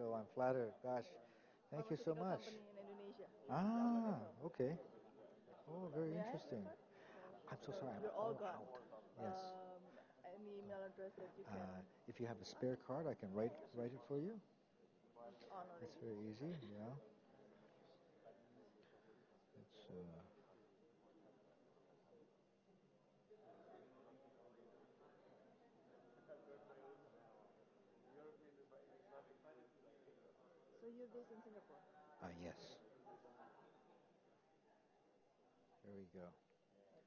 so I'm flattered. Gosh, thank you so much. Ah, okay. Oh, very interesting. I'm so sorry. I'm You're all all gone. out. Yes. Um, any email address that you can Uh, if you have a spare card, I can write write it for you. It's very easy. Yeah. It's uh, So in Singapore? uh, yes. There we go.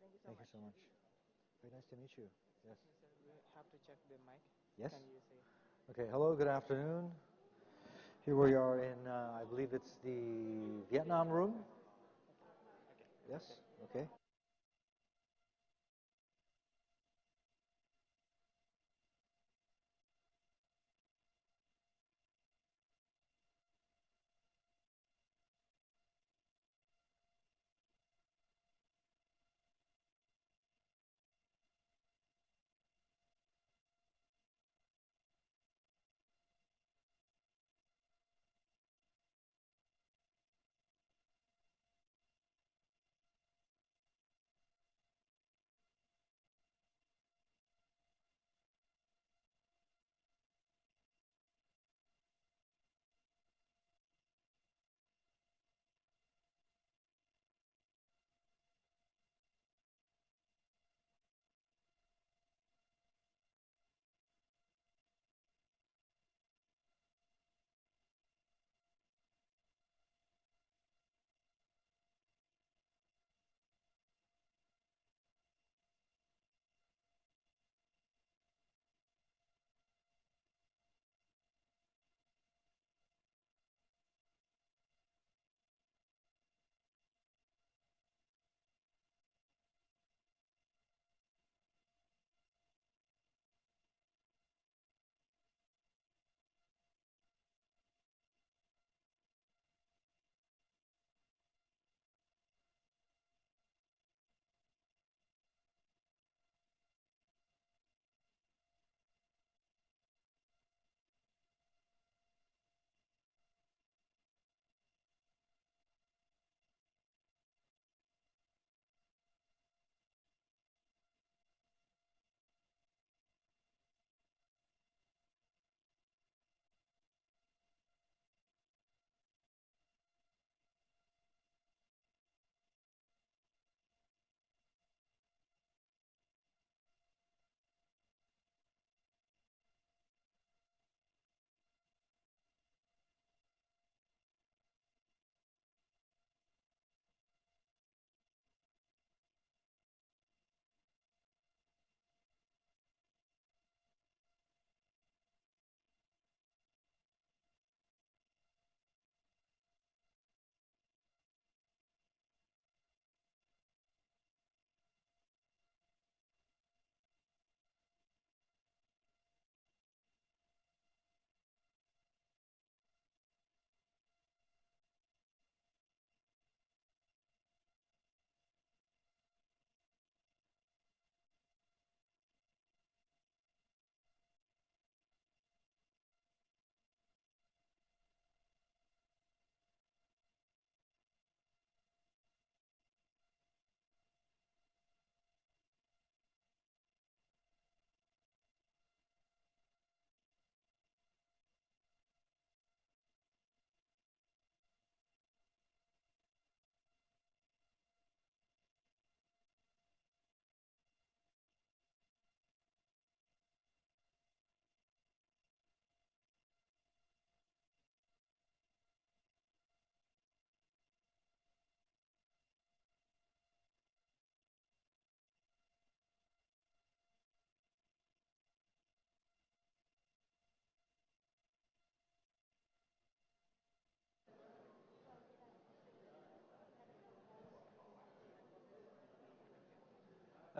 Thank you so Thank much. you so much. Very nice to meet you. Yes. We have to check the mic. Yes. Okay. Hello. Good afternoon. Here we are in, uh, I believe it's the Vietnam room. Yes. Okay.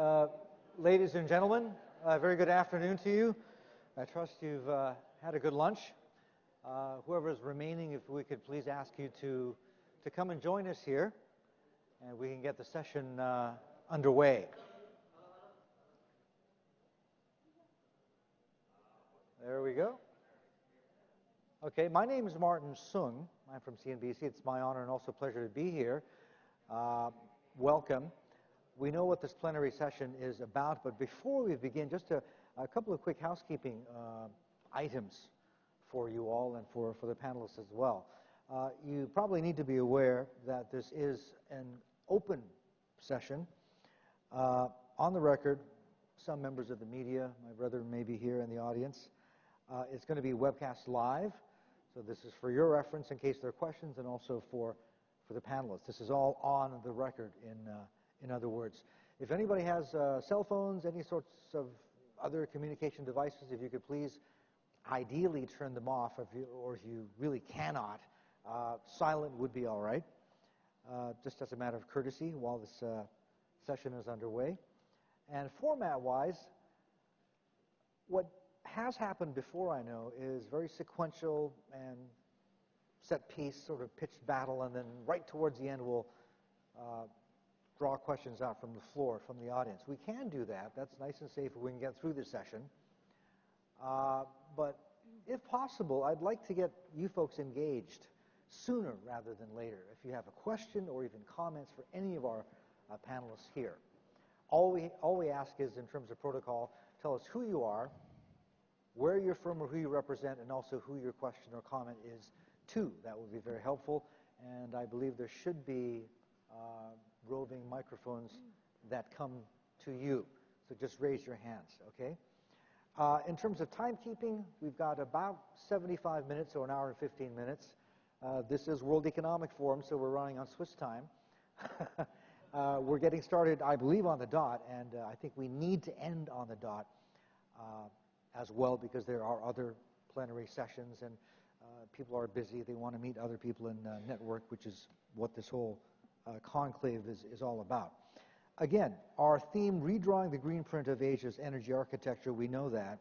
Uh, ladies and gentlemen, uh, very good afternoon to you. I trust you've uh, had a good lunch. Uh, whoever is remaining, if we could please ask you to, to come and join us here, and we can get the session uh, underway. There we go. Okay, my name is Martin Soong. I'm from CNBC. It's my honor and also pleasure to be here. Welcome. We know what this plenary session is about, but before we begin, just a, a couple of quick housekeeping uh, items for you all and for, for the panelists as well. Uh, you probably need to be aware that this is an open session. Uh, on the record, some members of the media, my brother may be here in the audience. Uh, it's going to be webcast live, so this is for your reference in case there are questions and also for, for the panelists. This is all on the record, in, uh, in other words. If anybody has uh, cell phones, any sorts of other communication devices, if you could please ideally turn them off, if you, or if you really cannot, uh, silent would be all right, uh, just as a matter of courtesy while this uh, session is underway. And format-wise, what has happened before, I know, is very sequential and set piece, sort of pitched battle, and then right towards the end we'll uh, draw questions out from the floor, from the audience. We can do that. That's nice and safe if we can get through the session. Uh, but if possible, I'd like to get you folks engaged sooner rather than later. If you have a question or even comments for any of our uh, panelists here. All we, all we ask is, in terms of protocol, tell us who you are, where you're from or who you represent, and also who your question or comment is to. That would be very helpful. And I believe there should be uh, roving microphones that come to you. So just raise your hands, okay? Uh, in terms of timekeeping, we've got about 75 minutes or an hour and 15 minutes. Uh, this is World Economic Forum, so we're running on Swiss time. uh, we're getting started, I believe, on the dot, and uh, I think we need to end on the dot uh, as well because there are other plenary sessions and uh, people are busy. They want to meet other people in network, which is what this whole conclave is, is all about. Again, our theme, redrawing the green print of Asia's energy architecture, we know that.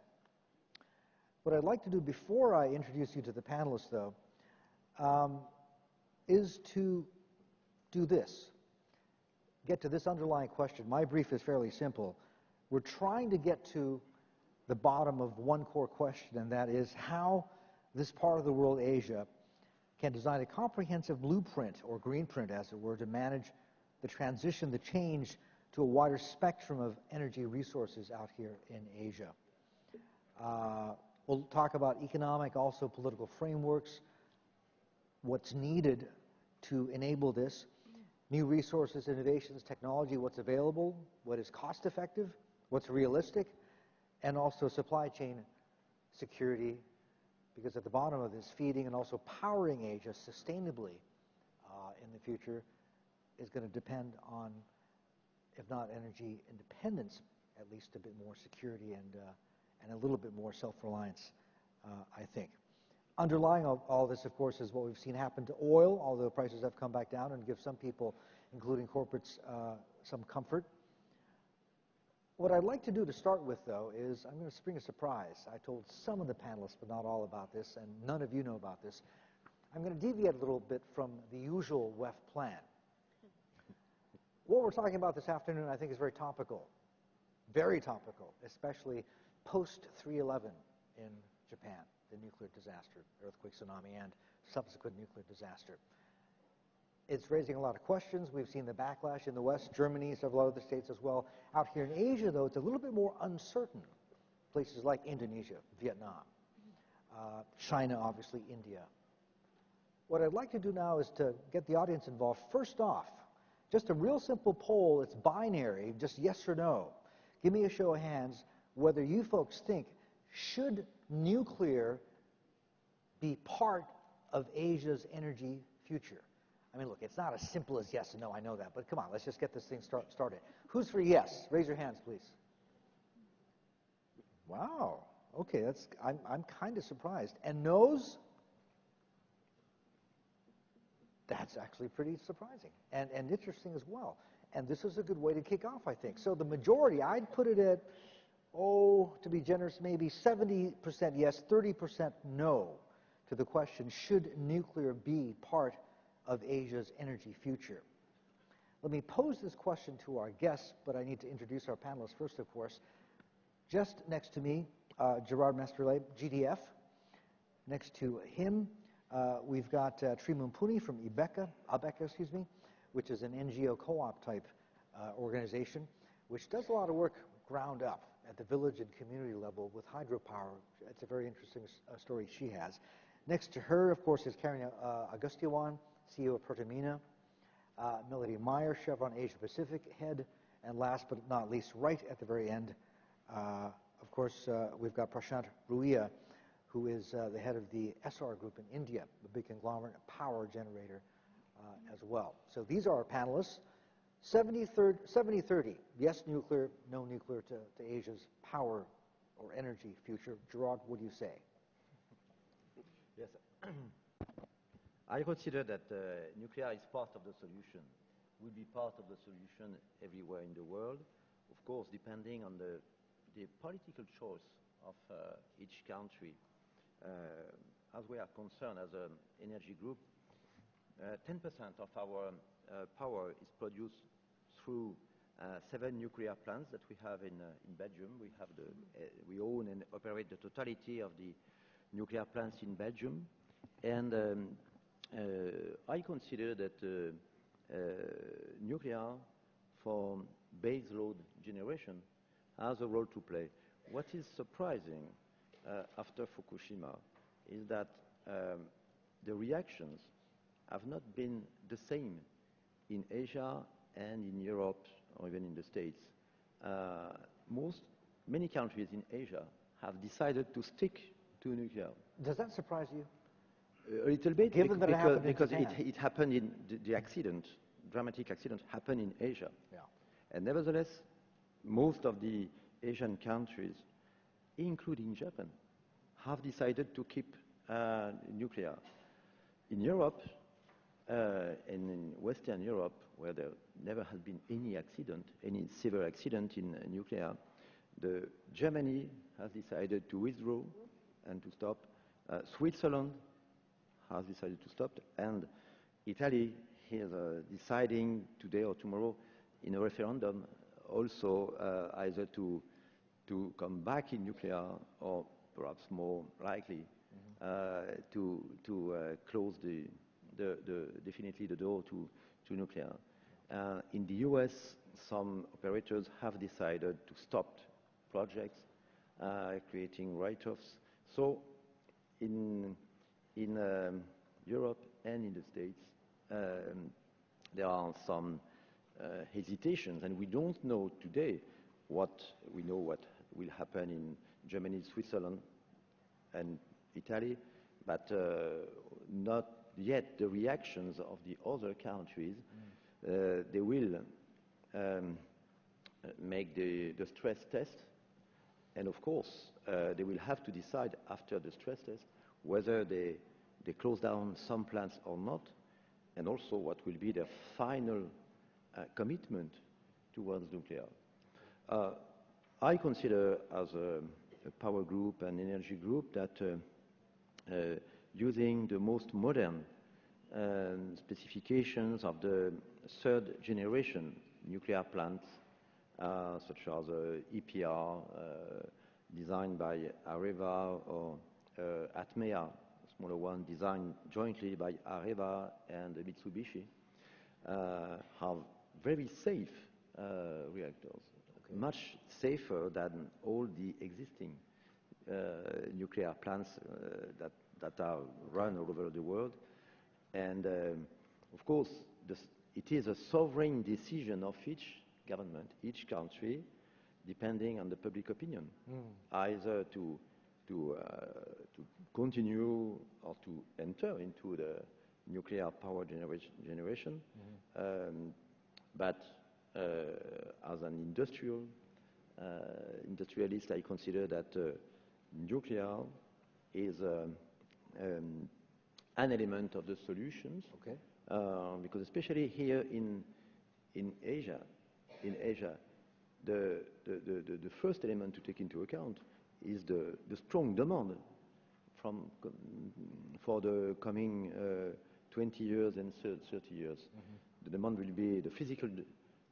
What I'd like to do before I introduce you to the panelists, though, um, is to do this. Get to this underlying question. My brief is fairly simple. We're trying to get to the bottom of one core question, and that is how this part of the world, Asia, can design a comprehensive blueprint, or green print, as it were, to manage the transition, the change to a wider spectrum of energy resources out here in Asia. Uh, we'll talk about economic, also political frameworks, what's needed to enable this, new resources, innovations, technology, what's available, what is cost effective, what's realistic, and also supply chain security, because at the bottom of this, feeding and also powering Asia sustainably uh, in the future is going to depend on, if not energy independence, at least a bit more security and, uh, and a little bit more self-reliance, uh, I think. Underlying all, all, this, of course, is what we've seen happen to oil, although prices have come back down and give some people, including corporates, uh, some comfort. What I'd like to do to start with, though, is I'm going to spring a surprise. I told some of the panelists, but not all about this, and none of you know about this. I'm going to deviate a little bit from the usual WEF plan. What we're talking about this afternoon, I think, is very topical. Very topical, especially post 311 in Japan, the nuclear disaster, earthquake, tsunami, and subsequent nuclear disaster. It's raising a lot of questions. We've seen the backlash in the West, Germany, several other states as well. Out here in Asia, though, it's a little bit more uncertain. Places like Indonesia, Vietnam, uh, China, obviously, India. What I'd like to do now is to get the audience involved. First off, just a real simple poll. It's binary, just yes or no. Give me a show of hands whether you folks think should nuclear be part of Asia's energy future? I mean, look, it's not as simple as yes and no, I know that, but come on, let's just get this thing start, started. Who's for yes? Raise your hands, please. Wow. Okay, that's I'm, I'm kind of surprised. And no's? That's actually pretty surprising and, and interesting as well. And this is a good way to kick off, I think. So the majority, I'd put it at, oh, to be generous, maybe 70% yes, 30% no to the question, should nuclear be part of Asia's energy future? Let me pose this question to our guests, but I need to introduce our panelists first, of course. Just next to me, uh, Gerard Mestrallet, GDF, Next to him, uh, we've got uh, Tri Mumpuni from Ibeka, Abeka, excuse me, which is an NGO co-op type uh, organization, which does a lot of work ground up at the village and community level with hydropower. It's a very interesting uh, story she has. Next to her, of course, is Karen uh, CEO of Pertamina, uh, Melody Meyer, Chevron Asia Pacific head, and last but not least, right at the very end, uh, of course, uh, we've got Prashant Ruia, who is the head of the Essar Group in India, the big conglomerate power generator as well. So these are our panelists. 70-30, yes nuclear, no nuclear to, to Asia's power or energy future. Gerard, what do you say? Yes. I consider that uh, nuclear is part of the solution, will be part of the solution everywhere in the world, of course, depending on the, the political choice of uh, each country. Uh, as we are concerned as an energy group, 10% of our uh, power is produced through uh, seven nuclear plants that we have in, uh, in Belgium. We, have the, we own and operate the totality of the nuclear plants in Belgium. And um, I consider that nuclear for base load generation has a role to play. What is surprising uh, after Fukushima is that um, the reactions have not been the same in Asia and in Europe or even in the States. Uh, most, many countries in Asia have decided to stick to nuclear. Does that surprise you? A little bit, Given that because, because it, it happened in the, the accident, dramatic accident happened in Asia. Yeah. And nevertheless, most of the Asian countries, including Japan, have decided to keep uh, nuclear. In Europe, uh, and in Western Europe, where there never has been any accident, any severe accident in uh, nuclear, the Germany has decided to withdraw and to stop. Uh, Switzerland has decided to stop, and Italy is uh, deciding today or tomorrow in a referendum also uh, either to to come back in nuclear or perhaps more likely mm-hmm. to to close the the, the, definitely the door to, to nuclear. Uh, in the US, some operators have decided to stop projects, uh, creating write-offs. So in, in um, Europe and in the States, um, there are some uh, hesitations, and we don't know today what we know what will happen in Germany, Switzerland, and Italy, but uh, not yet the reactions of the other countries. Mm. Uh, they will um, make the, the, stress test, and of course, uh, they will have to decide after the stress test whether they, close down some plants or not, and also what will be their final uh, commitment towards nuclear. Uh, I consider as a, power group and energy group that uh, using the most modern um, specifications of the third generation nuclear plants, such as EPR, designed by Areva, or Atmea, a smaller one designed jointly by Areva and Mitsubishi, uh, have very safe uh, reactors, okay. much safer than all the existing nuclear plants that that are run all over the world. And um, of course, this, it is a sovereign decision of each government, each country, depending on the public opinion, mm. either to, to, uh, to continue or to enter into the nuclear power genera generation. Mm. Um, but uh, as an industrial uh, industrialist, I consider that uh, nuclear is um, um, an element of the solutions. Okay. Uh, because especially here in in Asia, in Asia, the, the, the, the, first element to take into account is the, the strong demand from, for the coming uh, 20 years and 30 years. Mm -hmm. The demand will be the physical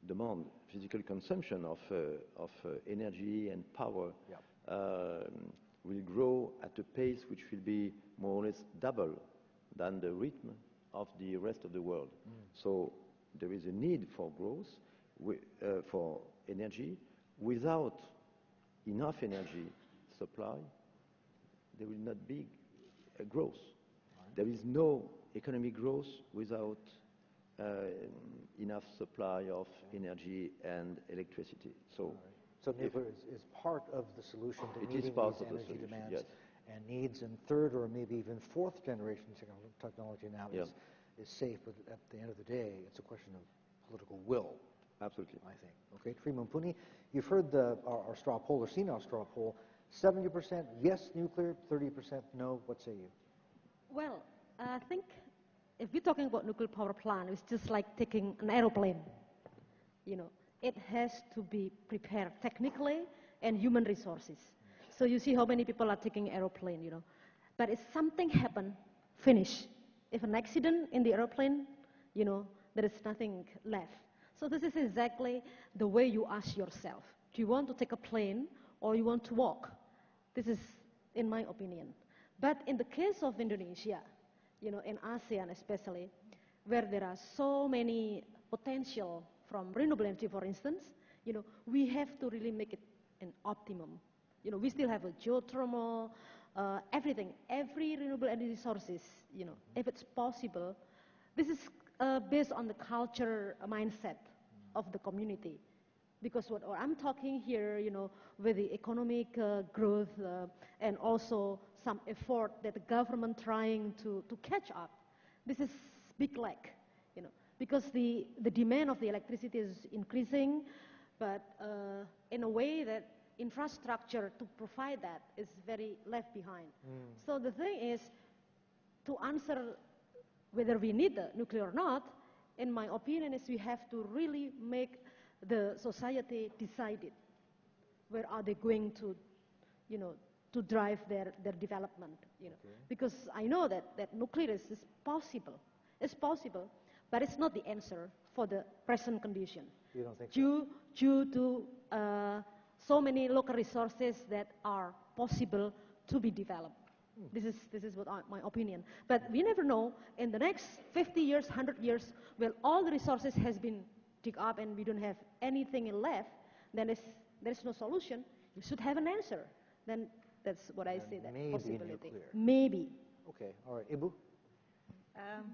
demand, physical consumption of, uh, of uh, energy and power. Um, will grow at a pace which will be more or less double than the rhythm of the rest of the world. So there is a need for growth, wi- uh, for energy. Without enough energy supply, there will not be a growth. There is no economic growth without uh, enough supply of energy and electricity. So So nuclear is, is part of the solution to meeting these the energy solution, demands yes. and needs. And third or maybe even fourth generation technology now Yeah. is, is safe. But at the end of the day, it's a question of political will, absolutely. I think. Okay, Tri Mumpuni, you've heard the, our, our straw poll or seen our straw poll. 70% yes nuclear, 30% no. What say you? Well, I think if we're talking about nuclear power plant, it's just like taking an aeroplane. You know, it has to be prepared technically and human resources. So you see how many people are taking aeroplane, you know. But if something happen, finish. If an accident in the aeroplane, you know, there is nothing left. So this is exactly the way you ask yourself. Do you want to take a plane or you want to walk? This is, in my opinion. But in the case of Indonesia, you know, in ASEAN especially, where there are so many potential from renewable energy, for instance, you know, we have to really make it an optimum. You know, we still have a geothermal, uh, everything, every renewable energy sources, you know, if it's possible. This is uh, based on the culture mindset of the community because what, I'm talking here, you know, with the economic uh, growth uh, and also some effort that the government trying to, to catch up, this is big lack, you know, because the, the demand of the electricity is increasing, but uh, in a way that infrastructure to provide that is very left behind. So the thing is, to answer whether we need the nuclear or not, in my opinion, is we have to really make the society decided. Where are they going to, you know, to drive their, their development, you know? Because I know that, that nuclear is, is possible. It's possible, but it's not the answer for the present condition. You don't think so? due, due to uh, so many local resources that are possible to be developed. This is, this is what I, my opinion. But we never know, in the next 50 years, 100 years, will all the resources has been dig up and we don't have anything left, then it's, there's no solution. You should have an answer. Then that's what I Then say, that maybe possibility. nuclear. Maybe. Okay, all right. Ibu? Um,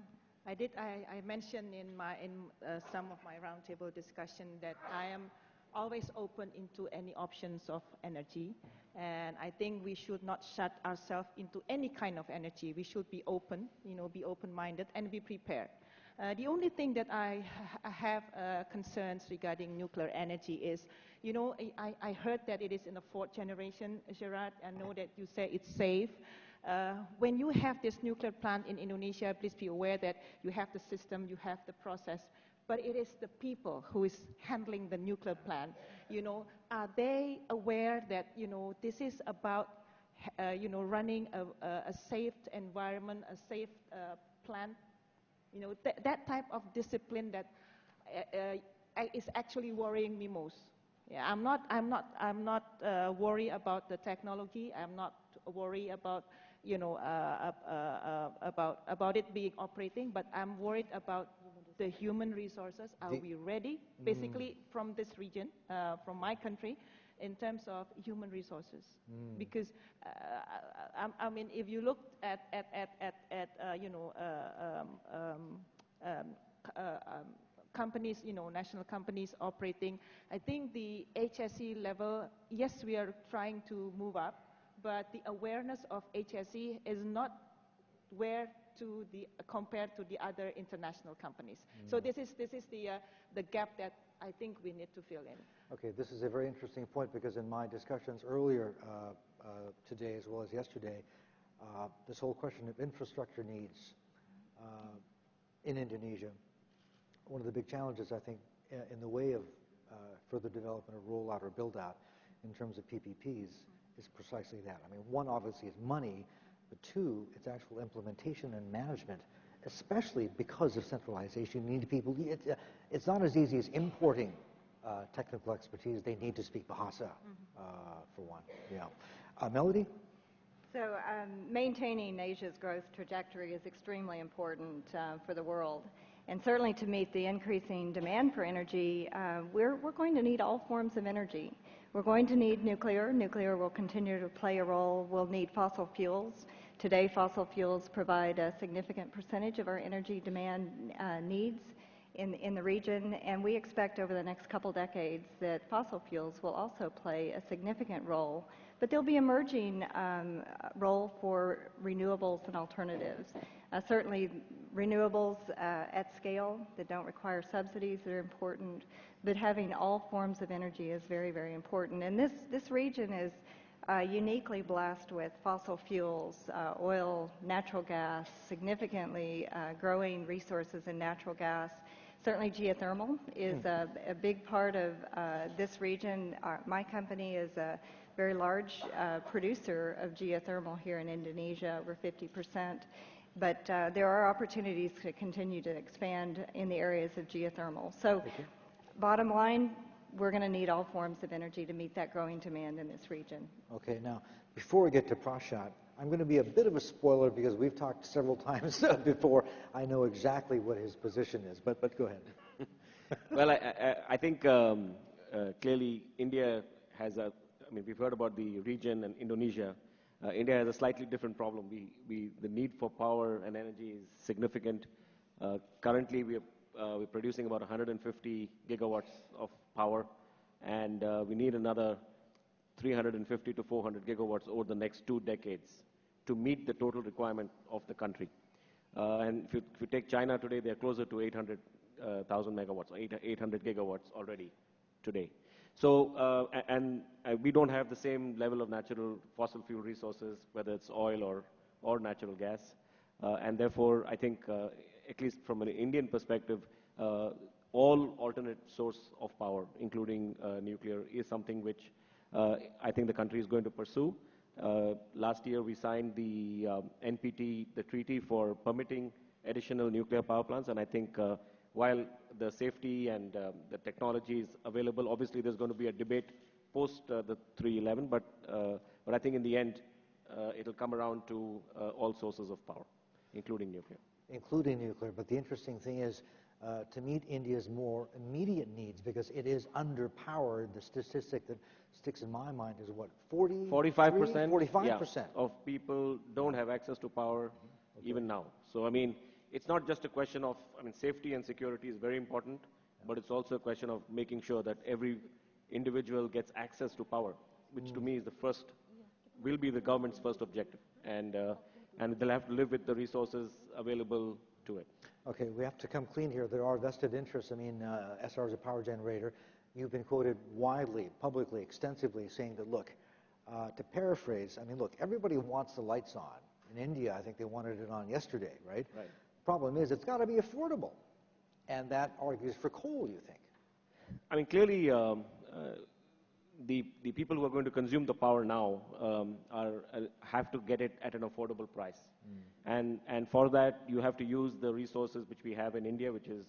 I did. I, I mentioned in my in uh, some of my roundtable discussion that I am always open into any options of energy, and I think we should not shut ourselves into any kind of energy. We should be open, you know, be open-minded and be prepared. Uh, the only thing that I, I have uh, concerns regarding nuclear energy is, you know, I, I heard that it is in the fourth generation, Gerard. I know that you say it's safe. Uh, when you have this nuclear plant in Indonesia, please be aware that you have the system, you have the process, but it is the people who is handling the nuclear plant. You know, are they aware that you know this is about uh, you know running a, a, a safe environment, a safe uh, plant? You know, th- that type of discipline that uh, uh, is actually worrying me most. Yeah, I'm not, I'm not, I'm not uh, worried about the technology. I'm not worried about, you know, uh, uh, uh, about about it being operating. But I'm worried about the human resources. Are we ready? Basically, from this region, uh, from my country, in terms of human resources, because uh, I, I mean, if you look at at at at, at uh, you know, uh, um, um, um, uh, um, companies, you know, national companies operating, I think the HSE level, yes, we are trying to move up, but the awareness of HSE is not where to the compared to the other international companies. So this is this is the uh, the gap that I think we need to fill in. Okay, this is a very interesting point because in my discussions earlier uh, uh, today as well as yesterday, uh, this whole question of infrastructure needs uh, in Indonesia, one of the big challenges I think in the way of uh, further development or rollout or build out in terms of PPPs is precisely that. I mean, one obviously is money, but two, it's actual implementation and management, especially because of centralization. You need people, it's, uh, it's not as easy as importing uh, technical expertise. They need to speak Bahasa, uh, for one. Yeah. Uh, Melody? So um, maintaining Asia's growth trajectory is extremely important uh, for the world. And certainly to meet the increasing demand for energy, uh, we're, we're going to need all forms of energy. We're going to need nuclear. Nuclear will continue to play a role. We'll need fossil fuels. Today, fossil fuels provide a significant percentage of our energy demand uh, needs in, in the region, and we expect over the next couple decades that fossil fuels will also play a significant role. But there'll be emerging um, role for renewables and alternatives. Uh, certainly, renewables uh, at scale that don't require subsidies are important, but having all forms of energy is very, very important. And this, this region is uh, uniquely blessed with fossil fuels, uh, oil, natural gas, significantly uh, growing resources in natural gas. Certainly geothermal is a, a big part of uh, this region. Our, my company is a very large uh, producer of geothermal here in Indonesia, over 50 percent. But uh, there are opportunities to continue to expand in the areas of geothermal. So, bottom line, we're going to need all forms of energy to meet that growing demand in this region. Okay, now, before we get to Prashant, I'm going to be a bit of a spoiler because we've talked several times before. I know exactly what his position is, but, but go ahead. well, I, I, I think um, uh, clearly India has a, I mean, we've heard about the region and Indonesia. Uh, India has a slightly different problem. We, we, the need for power and energy is significant. Uh, currently, we are, uh, we're producing about 150 gigawatts of power, and uh, we need another 350 to 400 gigawatts over the next two decades to meet the total requirement of the country. Uh, and if you, if you, take China today, they're closer to 800,000 uh, megawatts, 800 gigawatts already today. So, uh, and uh, we don't have the same level of natural fossil fuel resources, whether it's oil or, or natural gas. Uh, and therefore, I think, at least from an Indian perspective, all alternate source of power, including nuclear, is something which I think the country is going to pursue. Uh, last year, we signed the um, NPT, the treaty for permitting additional nuclear power plants, and I think uh, while the safety and uh, the technology is available, obviously there's going to be a debate post uh, the 311, but, uh, but I think in the end, uh, it'll come around to all sources of power, including nuclear. Including nuclear, but the interesting thing is, to meet India's more immediate needs, because it is underpowered, the statistic that sticks in my mind is what, 40? 45%? 45% yeah, of people don't have access to power okay. even now. So, I mean, it's not just a question of, I mean, safety and security is very important, but it's also a question of making sure that every individual gets access to power, which mm. to me is the first, will be the government's first objective. And, uh, and they'll have to live with the resources available to it. Okay, we have to come clean here. There are vested interests. I mean, uh, Essar is a power generator. You've been quoted widely, publicly, extensively saying that, look, uh, to paraphrase, I mean, look, everybody wants the lights on. In India, I think they wanted it on yesterday, right? Right. Problem is, it's got to be affordable. And that argues for coal, you think? I mean, clearly, um, uh, the, the people who are going to consume the power now um, are, uh, have to get it at an affordable price. Mm. And, and for that, you have to use the resources which we have in India, which is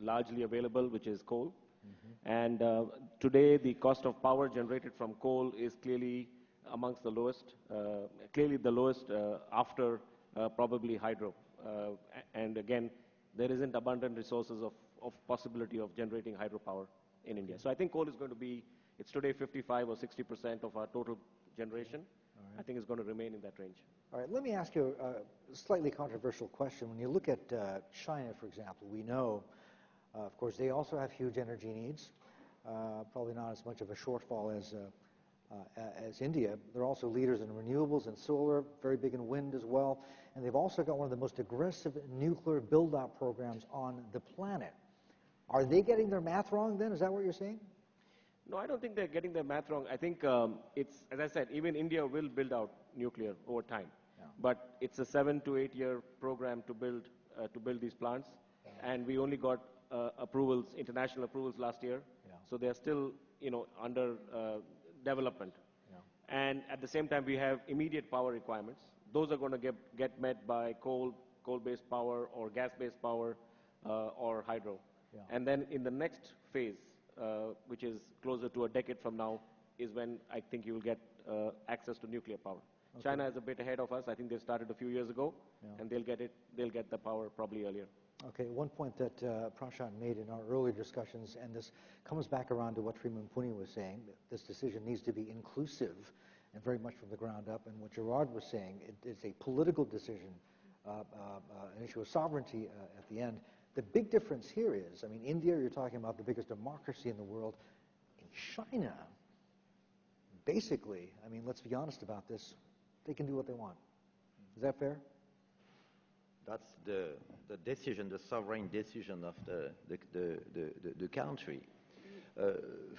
largely available, which is coal. Mm-hmm. And uh, today, the cost of power generated from coal is clearly amongst the lowest, uh, clearly the lowest uh, after uh, probably hydro. Uh, and again, there isn't abundant resources of, of possibility of generating hydropower in India. So I think coal is going to be, it's today 55 or 60 percent of our total generation. Right. I think it's going to remain in that range. All right, let me ask you a slightly controversial question. When you look at uh, China, for example, we know uh, of course, they also have huge energy needs, uh, probably not as much of a shortfall as, uh, as India. They're also leaders in renewables and solar, very big in wind as well. And they've also got one of the most aggressive nuclear build-out programs on the planet. Are they getting their math wrong then? Is that what you're saying? No, I don't think they're getting their math wrong. I think um, it's, as I said, even India will build out nuclear over time. Yeah. But it's a seven to eight year program to build, uh, to build these plants. And we only got uh, approvals, international approvals last year. Yeah. So they are still, you know, under uh, development. Yeah. And at the same time, we have immediate power requirements. Those are going to get, get met by coal, coal-based power or gas-based power uh, or hydro. And then in the next phase, which is closer to a decade from now, is when I think you will get uh, access to nuclear power. China is a bit ahead of us. I think they started a few years ago, Yeah. and they'll get it. They'll get the power probably earlier. Okay, one point that uh, Prashant made in our earlier discussions, and this comes back around to what Tri Mumpuni was saying, this decision needs to be inclusive and very much from the ground up. And what Gerard was saying, it, it's a political decision, uh, uh, uh, an issue of sovereignty uh, at the end. The big difference here is, I mean, India, you're talking about the biggest democracy in the world. In China, basically, I mean, let's be honest about this, they can do what they want. Is that fair? That's the, the decision, the sovereign decision of the, the, the, the, the- country. Uh,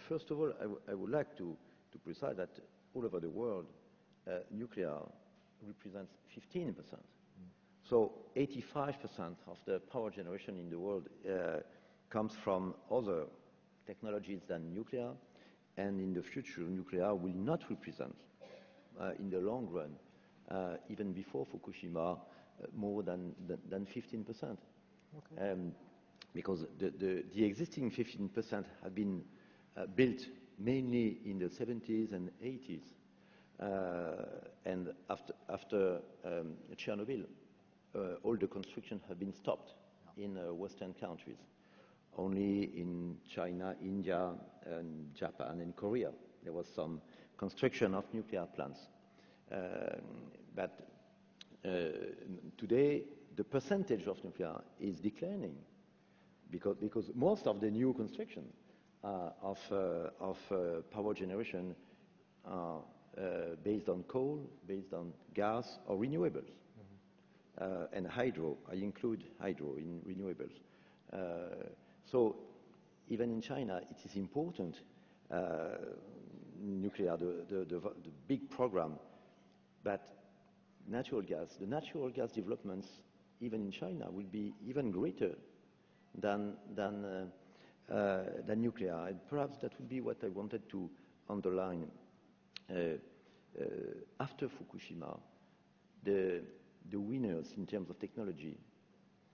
first of all, I, would like to, to precise that all over the world, uh, nuclear represents 15%. So 85% of the power generation in the world uh, comes from other technologies than nuclear, and in the future, nuclear will not represent, uh, in the long run, uh, even before Fukushima, more than, than, than 15%. Um, because the, the, the existing 15% have been uh, built mainly in the 70s and 80s. Uh, and after, after um, Chernobyl, all the construction have been stopped in uh, Western countries. Only in China, India, and Japan and Korea, there was some construction of nuclear plants. Um, but uh, today, the percentage of nuclear is declining because, because most of the new construction uh, of, uh, of uh, power generation are uh, based on coal, based on gas or renewables. Uh, and hydro, I include hydro in renewables. Uh, so even in China, it is important, uh, nuclear, the, big program, but natural gas, the natural gas developments, even in China, will be even greater than, than, than nuclear. And perhaps that would be what I wanted to underline. After Fukushima, the, the winners in terms of technology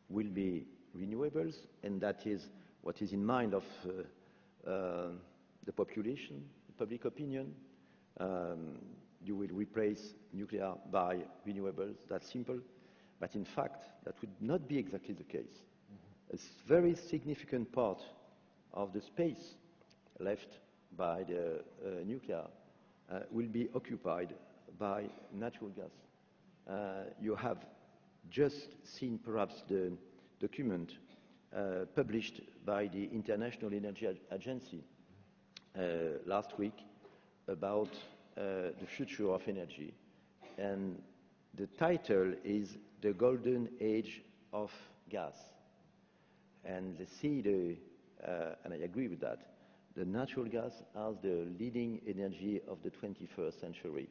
will be renewables, and that is what is in mind of uh, uh, the population, public opinion. Um, you will replace nuclear by renewables, that's simple. But in fact, that would not be exactly the case. A very significant part of the space left by the uh, nuclear uh, will be occupied by natural gas. Uh, you have just seen perhaps the document uh, published by the International Energy Agency uh, last week about uh, the future of energy. And the title is The Golden Age of Gas. And they see the, uh, and I agree with that, the natural gas as the leading energy of the 21st century.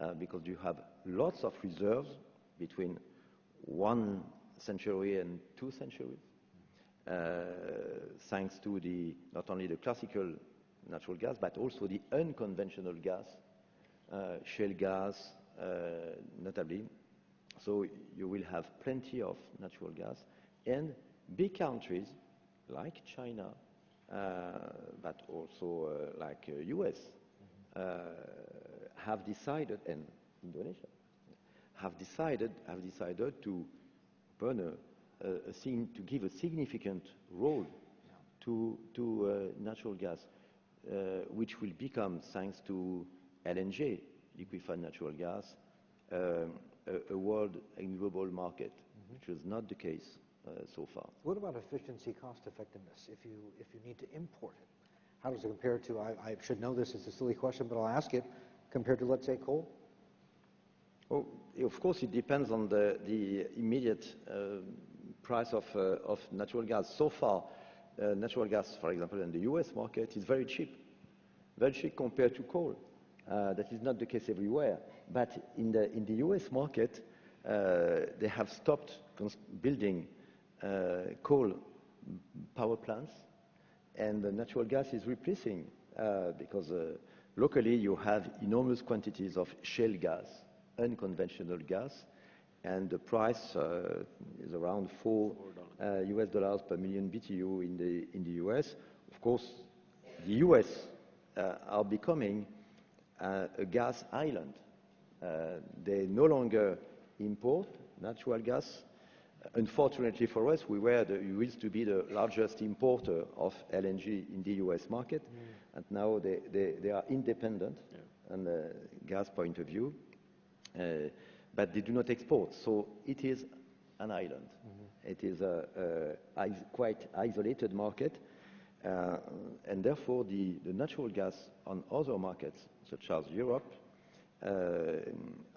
Uh, because you have lots of reserves between one century and two centuries, uh, thanks to the, not only the classical natural gas, but also the unconventional gas, uh, shale gas, uh, notably. So you will have plenty of natural gas. And big countries like China, uh, but also uh, like US, uh, have decided, and Indonesia, have decided, have decided to burn a, a, a to give a significant role to, to uh, natural gas, uh, which will become, thanks to LNG, liquefied natural gas, um, a, a world global market, which was not the case uh, so far. What about efficiency, cost effectiveness, if you, if you need to import it? How does it compare to, I, I should know this, it's a silly question, but I'll ask it, compared to, let's say, coal? Oh, of course, it depends on the, the immediate uh, price of, uh, of natural gas. So far, uh, natural gas, for example, in the US market is very cheap, very cheap compared to coal. That is not the case everywhere. But in the, in the US market, they have stopped building coal power plants, and the natural gas is replacing uh, because uh, locally you have enormous quantities of shale gas, unconventional gas, and the price uh, is around four uh, US dollars per million BTU in the in the US. Of course, the US uh, are becoming uh, a gas island Uh, they no longer import natural gas. Unfortunately for us, we were the, we used to be the largest importer of LNG in the US market, and now they, they, they are independent on the gas point of view, uh, but they do not export. So it is an island. It is a, a is- quite isolated market, uh, and therefore the, the natural gas on other markets, such as Europe, uh,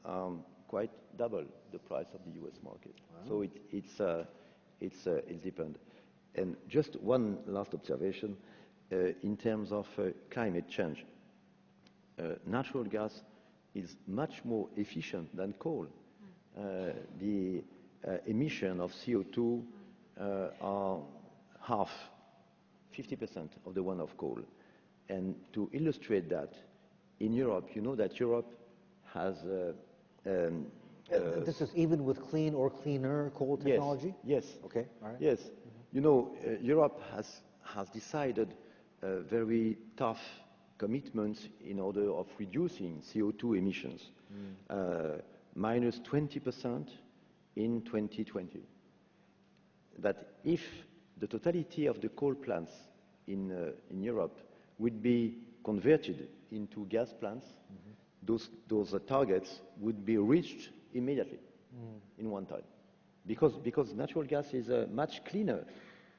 are quite double the price of the US market. So it, it's, uh, it's, uh, it's depend. And just one last observation uh, in terms of uh, climate change. Uh, natural gas is much more efficient than coal. Uh, the uh, emission of CO2 uh, are half, 50% of the one of coal. And to illustrate that, in Europe, you know that Europe has uh, um, Uh, This is even with clean or cleaner coal technology? Yes. yes. Okay, all right. Yes. You know, uh, Europe has, has decided very tough commitments in order of reducing CO2 emissions, uh, minus 20% in 2020. That if the totality of the coal plants in, uh, in Europe would be converted into gas plants, those, those uh, targets would be reached immediately in one time. Because, because natural gas is uh, much cleaner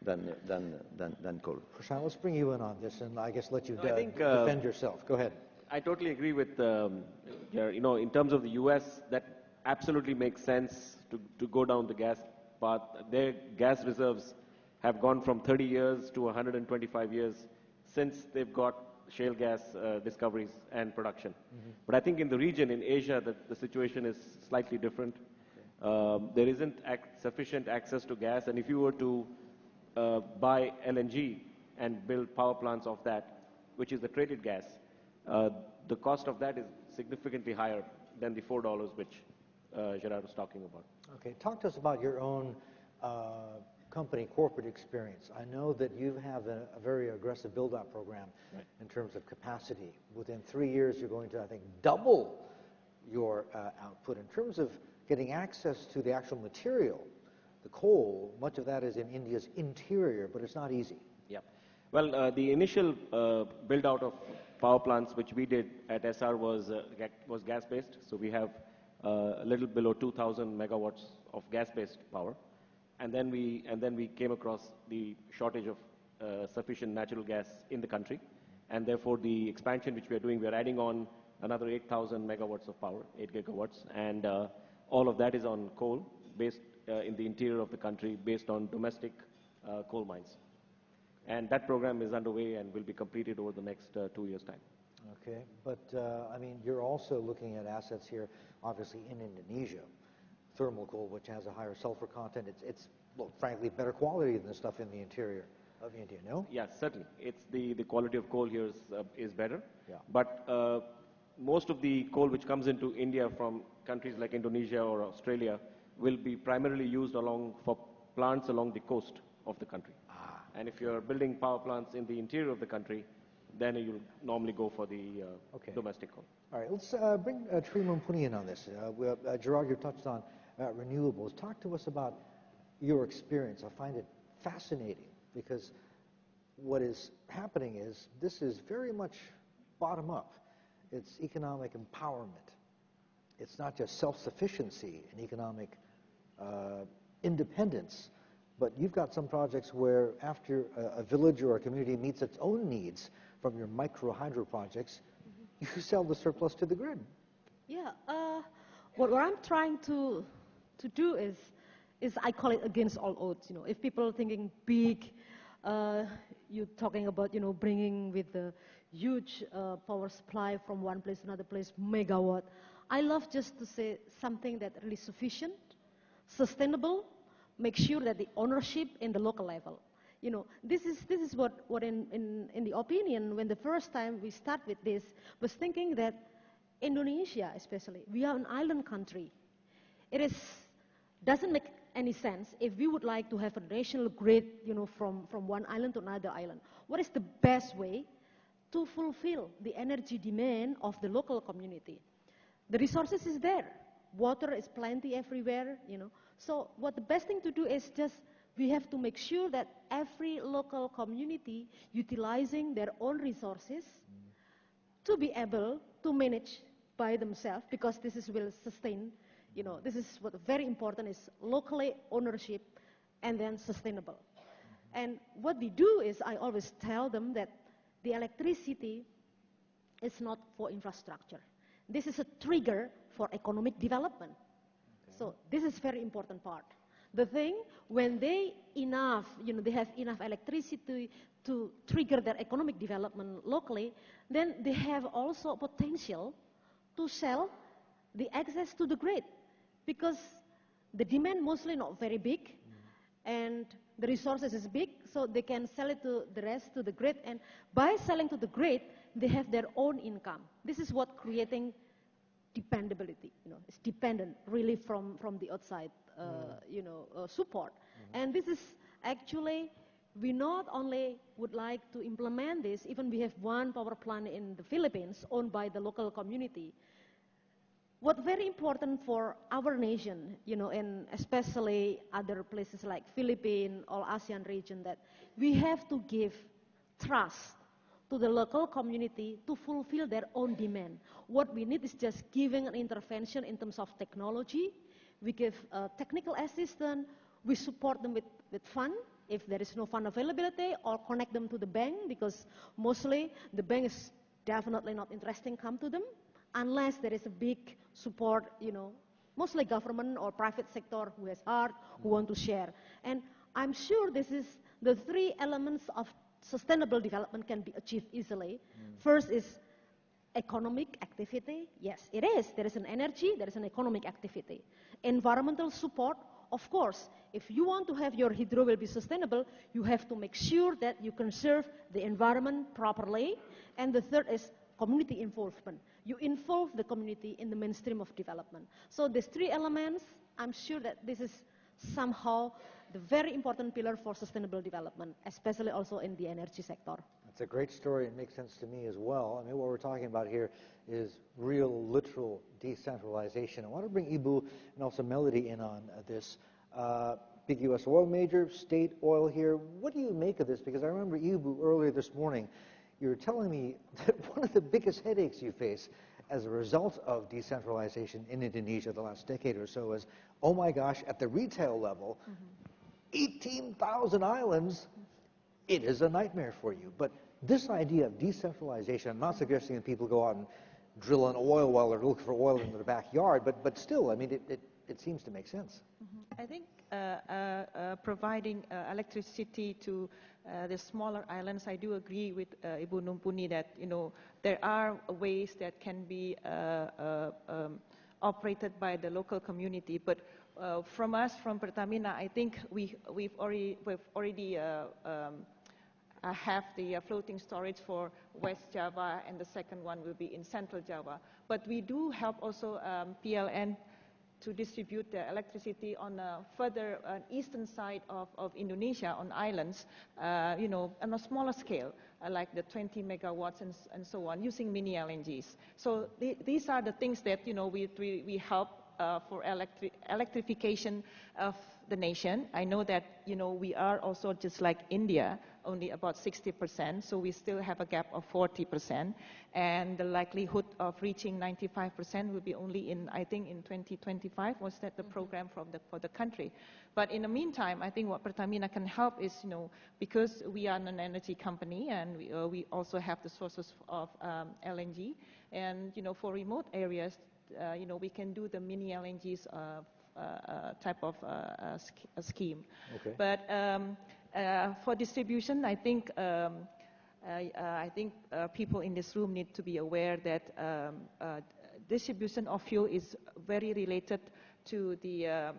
than, than, than, than coal. Prashant, let's bring you in on this and I guess let you I think, uh, defend yourself. Go ahead. I totally agree with, um, you know, in terms of the US, that absolutely makes sense to, to go down the gas path. Their gas reserves have gone from 30 years to 125 years since they've got shale gas uh, discoveries and production. But I think in the region, in Asia, the, the situation is slightly different. Um, there isn't ac- sufficient access to gas, and if you were to buy LNG and build power plants of that, which is the traded gas, uh, the cost of that is significantly higher than the $4 which uh, Gerard was talking about. Okay, talk to us about your own uh, company corporate experience. I know that you have a, a very aggressive build-out program in terms of capacity. Within three years, you're going to, I think, double your uh, output. In terms of getting access to the actual material, the coal, much of that is in India's interior, but it's not easy. Yeah. Well, uh, the initial uh, build out of power plants which we did at Essar was, uh, was gas based. So we have uh, a little below 2,000 megawatts of gas based power. And then, we, and then we came across the shortage of uh, sufficient natural gas in the country. And therefore, the expansion which we are doing, we are adding on another 8,000 megawatts of power, 8 gigawatts. And uh, all of that is on coal based in the interior of the country, based on domestic uh, coal mines. And that program is underway and will be completed over the next uh, two years' time. Okay, but uh, I mean, you're also looking at assets here, obviously in Indonesia, thermal coal, which has a higher sulfur content. It's, it's well, frankly better quality than the stuff in the interior of India. No? Yes, certainly. It's the, the quality of coal here is, uh, is better. Yeah. But uh, most of the coal which comes into India from countries like Indonesia or Australia will be primarily used along for plants along the coast of the country. And if you're building power plants in the interior of the country, then you'll normally go for the uh, Okay. domestic coal. All right, let's uh, bring uh, Tri Mumpuni in on this. Uh, uh, Gerard, you touched on uh, renewables. Talk to us about your experience. I find it fascinating because what is happening is this is very much bottom up. It's economic empowerment. It's not just self-sufficiency and economic independence, but you've got some projects where after a, a village or a community meets its own needs from your micro hydro projects, you sell the surplus to the grid. Yeah, uh, what, what I'm trying to, to do is, is I call it against all odds. You know, if people are thinking big, uh, you're talking about, you know, bringing with the huge uh, power supply from one place to another place, megawatt. I love just to say something that really sufficient, sustainable, make sure that the ownership in the local level. You know, this is, this is what, what in, in, in the opinion, when the first time we start with this, was thinking that Indonesia especially, we are an island country. It is, doesn't make any sense if we would like to have a national grid, you know, from, from one island to another island. What is the best way to fulfill the energy demand of the local community? the resources is there. Water is plenty everywhere, you know. So what the best thing to do is just we have to make sure that every local community utilizing their own resources to be able to manage by themselves because this is will sustain, you know, this is what very important is locally ownership and then sustainable. And what we do is I always tell them that the electricity is not for infrastructure. This is a trigger for economic development. So this is very important part. The thing, when they enough, you know, they have enough electricity to trigger their economic development locally, then they have also potential to sell the excess to the grid because the demand mostly not very big and the resources is big so they can sell it to the rest to the grid and by selling to the grid they have their own income this is what creating dependability you know it's dependent really from from the outside uh, mm. you know uh, support mm-hmm. and this is actually we not only would like to implement this, even we have one power plant in the Philippines owned by the local community. What very important for our nation, you know, and especially other places like Philippines or ASEAN region, that we have to give trust to the local community to fulfill their own demand. What we need is just giving an intervention in terms of technology. We give uh, technical assistance. We support them with, with fund if there is no fund availability or connect them to the bank because mostly the bank is definitely not interesting come to them unless there is a big support, you know, mostly government or private sector who has heart, who want to share. And I'm sure this is the three elements of sustainable development can be achieved easily. Mm. First is economic activity. Yes, it is. There is an energy, there is an economic activity. Environmental support, of course, if you want to have your hydro will be sustainable, you have to make sure that you conserve the environment properly. And the third is community involvement. You involve the community in the mainstream of development. So these three elements, I'm sure that this is somehow the very important pillar for sustainable development, especially also in the energy sector. It's a great story. It makes sense to me as well. I mean, what we're talking about here is real, literal decentralization. I want to bring Ibu and also Melody in on this. Uh, big U.S. oil major, state oil here. What do you make of this? Because I remember Ibu earlier this morning, you were telling me that one of the biggest headaches you face as a result of decentralization in Indonesia the last decade or so is, oh my gosh, at the retail level, mm-hmm. 18,000 islands, it is a nightmare for you. But this idea of decentralization, I'm not suggesting that people go out and drill an oil well or look for oil in their backyard, but, but still, I mean, it, it, it seems to make sense. Mm-hmm. I think uh, uh, uh, providing uh, electricity to uh, the smaller islands, I do agree with uh, Ibu Mumpuni that, you know, there are ways that can be um, operated by the local community, but from us, from Pertamina, I think we, we've already, we've already um, uh, have the uh, floating storage for West Java, and the second one will be in Central Java. But we do help also um, PLN to distribute the electricity on a further uh, eastern side of, of, Indonesia on islands, uh, you know, on a smaller scale, uh, like the 20 megawatts and, and, so on, using mini LNGs. So th these are the things that, you know, we, we, we help uh, for electri electrification of the nation. I know that, you know, we are also just like India, only about 60%, so we still have a gap of 40%. And the likelihood of reaching 95% will be only in, I think, in 2025, was that the mm-hmm. program from the, for the country. But in the meantime, I think what Pertamina can help is, you know, because we are an energy company and we, uh, we also have the sources of um, LNG, and, you know, for remote areas, you know, we can do the mini LNGs uh, uh, uh, type of uh, scheme. Okay. But um, for distribution, I think um, I think people in this room need to be aware that um, distribution of fuel is very related to the um,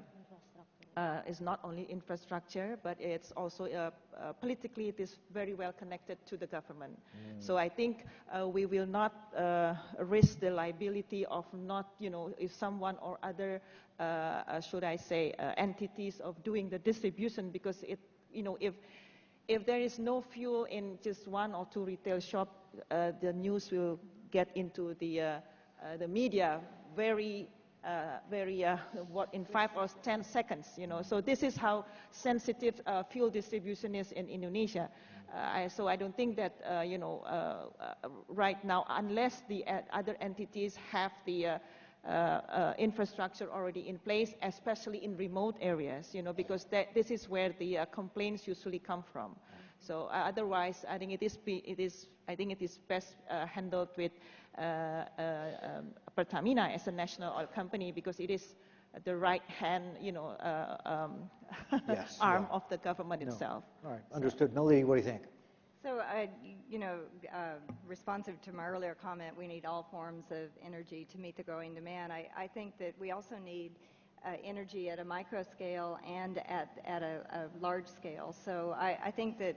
uh, is not only infrastructure, but it's also uh, uh, politically it is very well connected to the government. Mm. So I think uh, we will not uh, risk the liability of not, you know, if someone or other, uh, should I say, entities of doing the distribution, because it, you know, if if there is no fuel in just one or two retail shop, the news will get into the the media very uh, very, uh, what, in five or 10 seconds, you know. So this is how sensitive uh, fuel distribution is in Indonesia. Uh, I, so I don't think that, uh, you know, uh, right now, unless the other entities have the infrastructure already in place, especially in remote areas, you know, because that, this is where the complaints usually come from. So otherwise, I think it is, it is, I think it is best handled with Pertamina as a national oil company because it is the right hand, you know, uh, um, yes, arm yeah. of the government no. itself. All right, understood. Melody, what do you think? So, uh, you know, uh, responsive to my earlier comment, we need all forms of energy to meet the growing demand. I, I think that we also need uh, energy at a micro scale and at, at a, a large scale. So I, I think that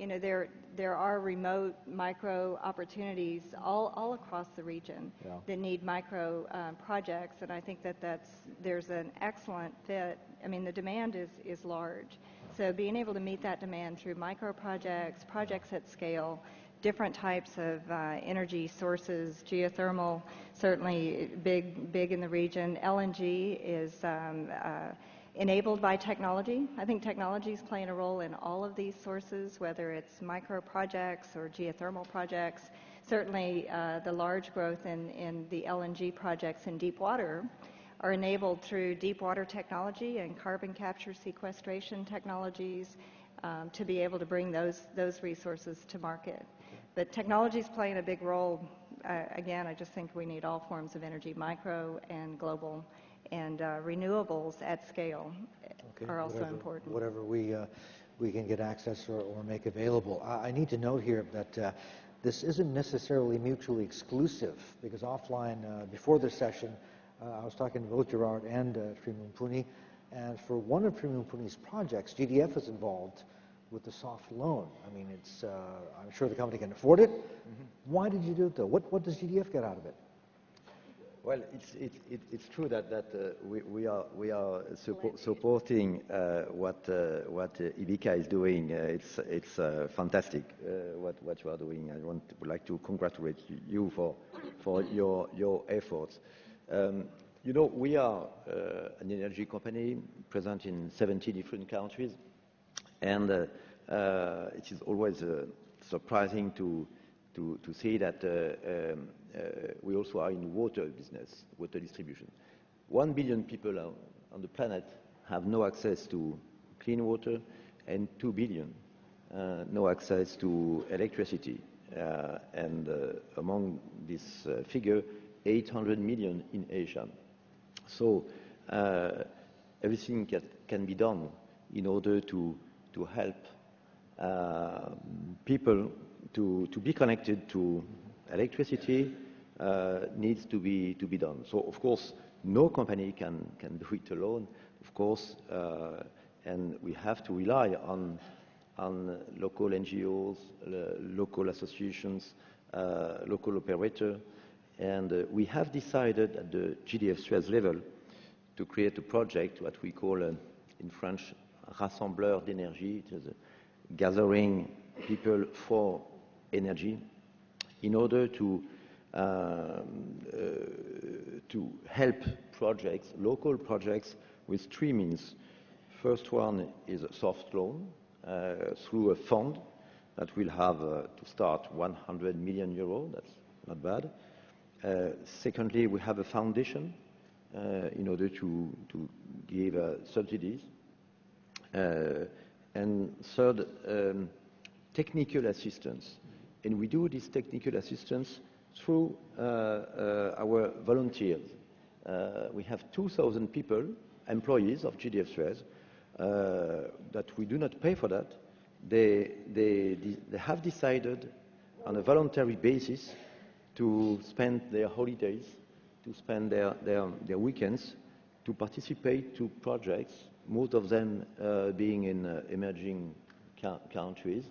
you know, there, there are remote micro opportunities all, all across the region yeah. that need micro um, projects, and I think that that's, there's an excellent fit. I mean, the demand is, is large. So being able to meet that demand through micro projects, projects at scale, different types of uh, energy sources, geothermal, certainly big, big in the region. LNG is um, uh, enabled by technology. I think technology is playing a role in all of these sources, whether it's micro projects or geothermal projects. Certainly, uh, the large growth in, in the LNG projects in deep water are enabled through deep water technology and carbon capture sequestration technologies um, to be able to bring those, those resources to market. But technology is playing a big role. Uh, again, I just think we need all forms of energy, micro and global and uh, renewables at scale okay, are also whatever, important. Whatever we, uh, we can get access or, or make available. I, I, need to note here that uh, this isn't necessarily mutually exclusive because offline, uh, before this session, uh, I was talking to both Gerard and uh, Tri Mumpuni, and for one of Tri Mumpuni's projects, GDF is involved with the soft loan. I mean, it's, uh, I'm sure the company can afford it. Mm -hmm. Why did you do it though? What, what does GDF get out of it? Well, it's, it, it's true that, that uh, we, we, are, we are suppo supporting uh, what, uh, what uh, IBEKA is doing. Uh, it's it's uh, fantastic what, what you are doing. I want, would like to congratulate you for, for your, your efforts. Um, you know, we are an energy company present in 70 different countries, and it is always surprising to, to, to see that um, we also are in water business, water distribution. One billion people on the planet have no access to clean water, and two billion uh, no access to electricity. Uh, and among this figure, 800 million in Asia. So everything can, can, be done in order to, to help uh, people to, to be connected to electricity uh, needs to be, to be done. So, of course, no company can, can do it alone, of course, uh, and we have to rely on, on local NGOs, uh, local associations, local operator, and we have decided at the GDF Suez level to create a project, what we call in French, Rassembleur d'énergie, it is gathering people for energy, in order to, um, uh, to help projects, local projects, with three means. First one is a soft loan uh, through a fund that will have uh, to start 100 million euro. That's not bad. Uh, secondly, we have a foundation uh, in order to, to give uh, subsidies. and third, um, technical assistance. And we do this technical assistance through uh, uh, our volunteers. Uh, we have 2,000 people, employees of GDF Suez, that we do not pay for that. They, they, they have decided on a voluntary basis to spend their holidays, to spend their, their, their weekends, to participate to projects, most of them uh, being in uh, emerging countries,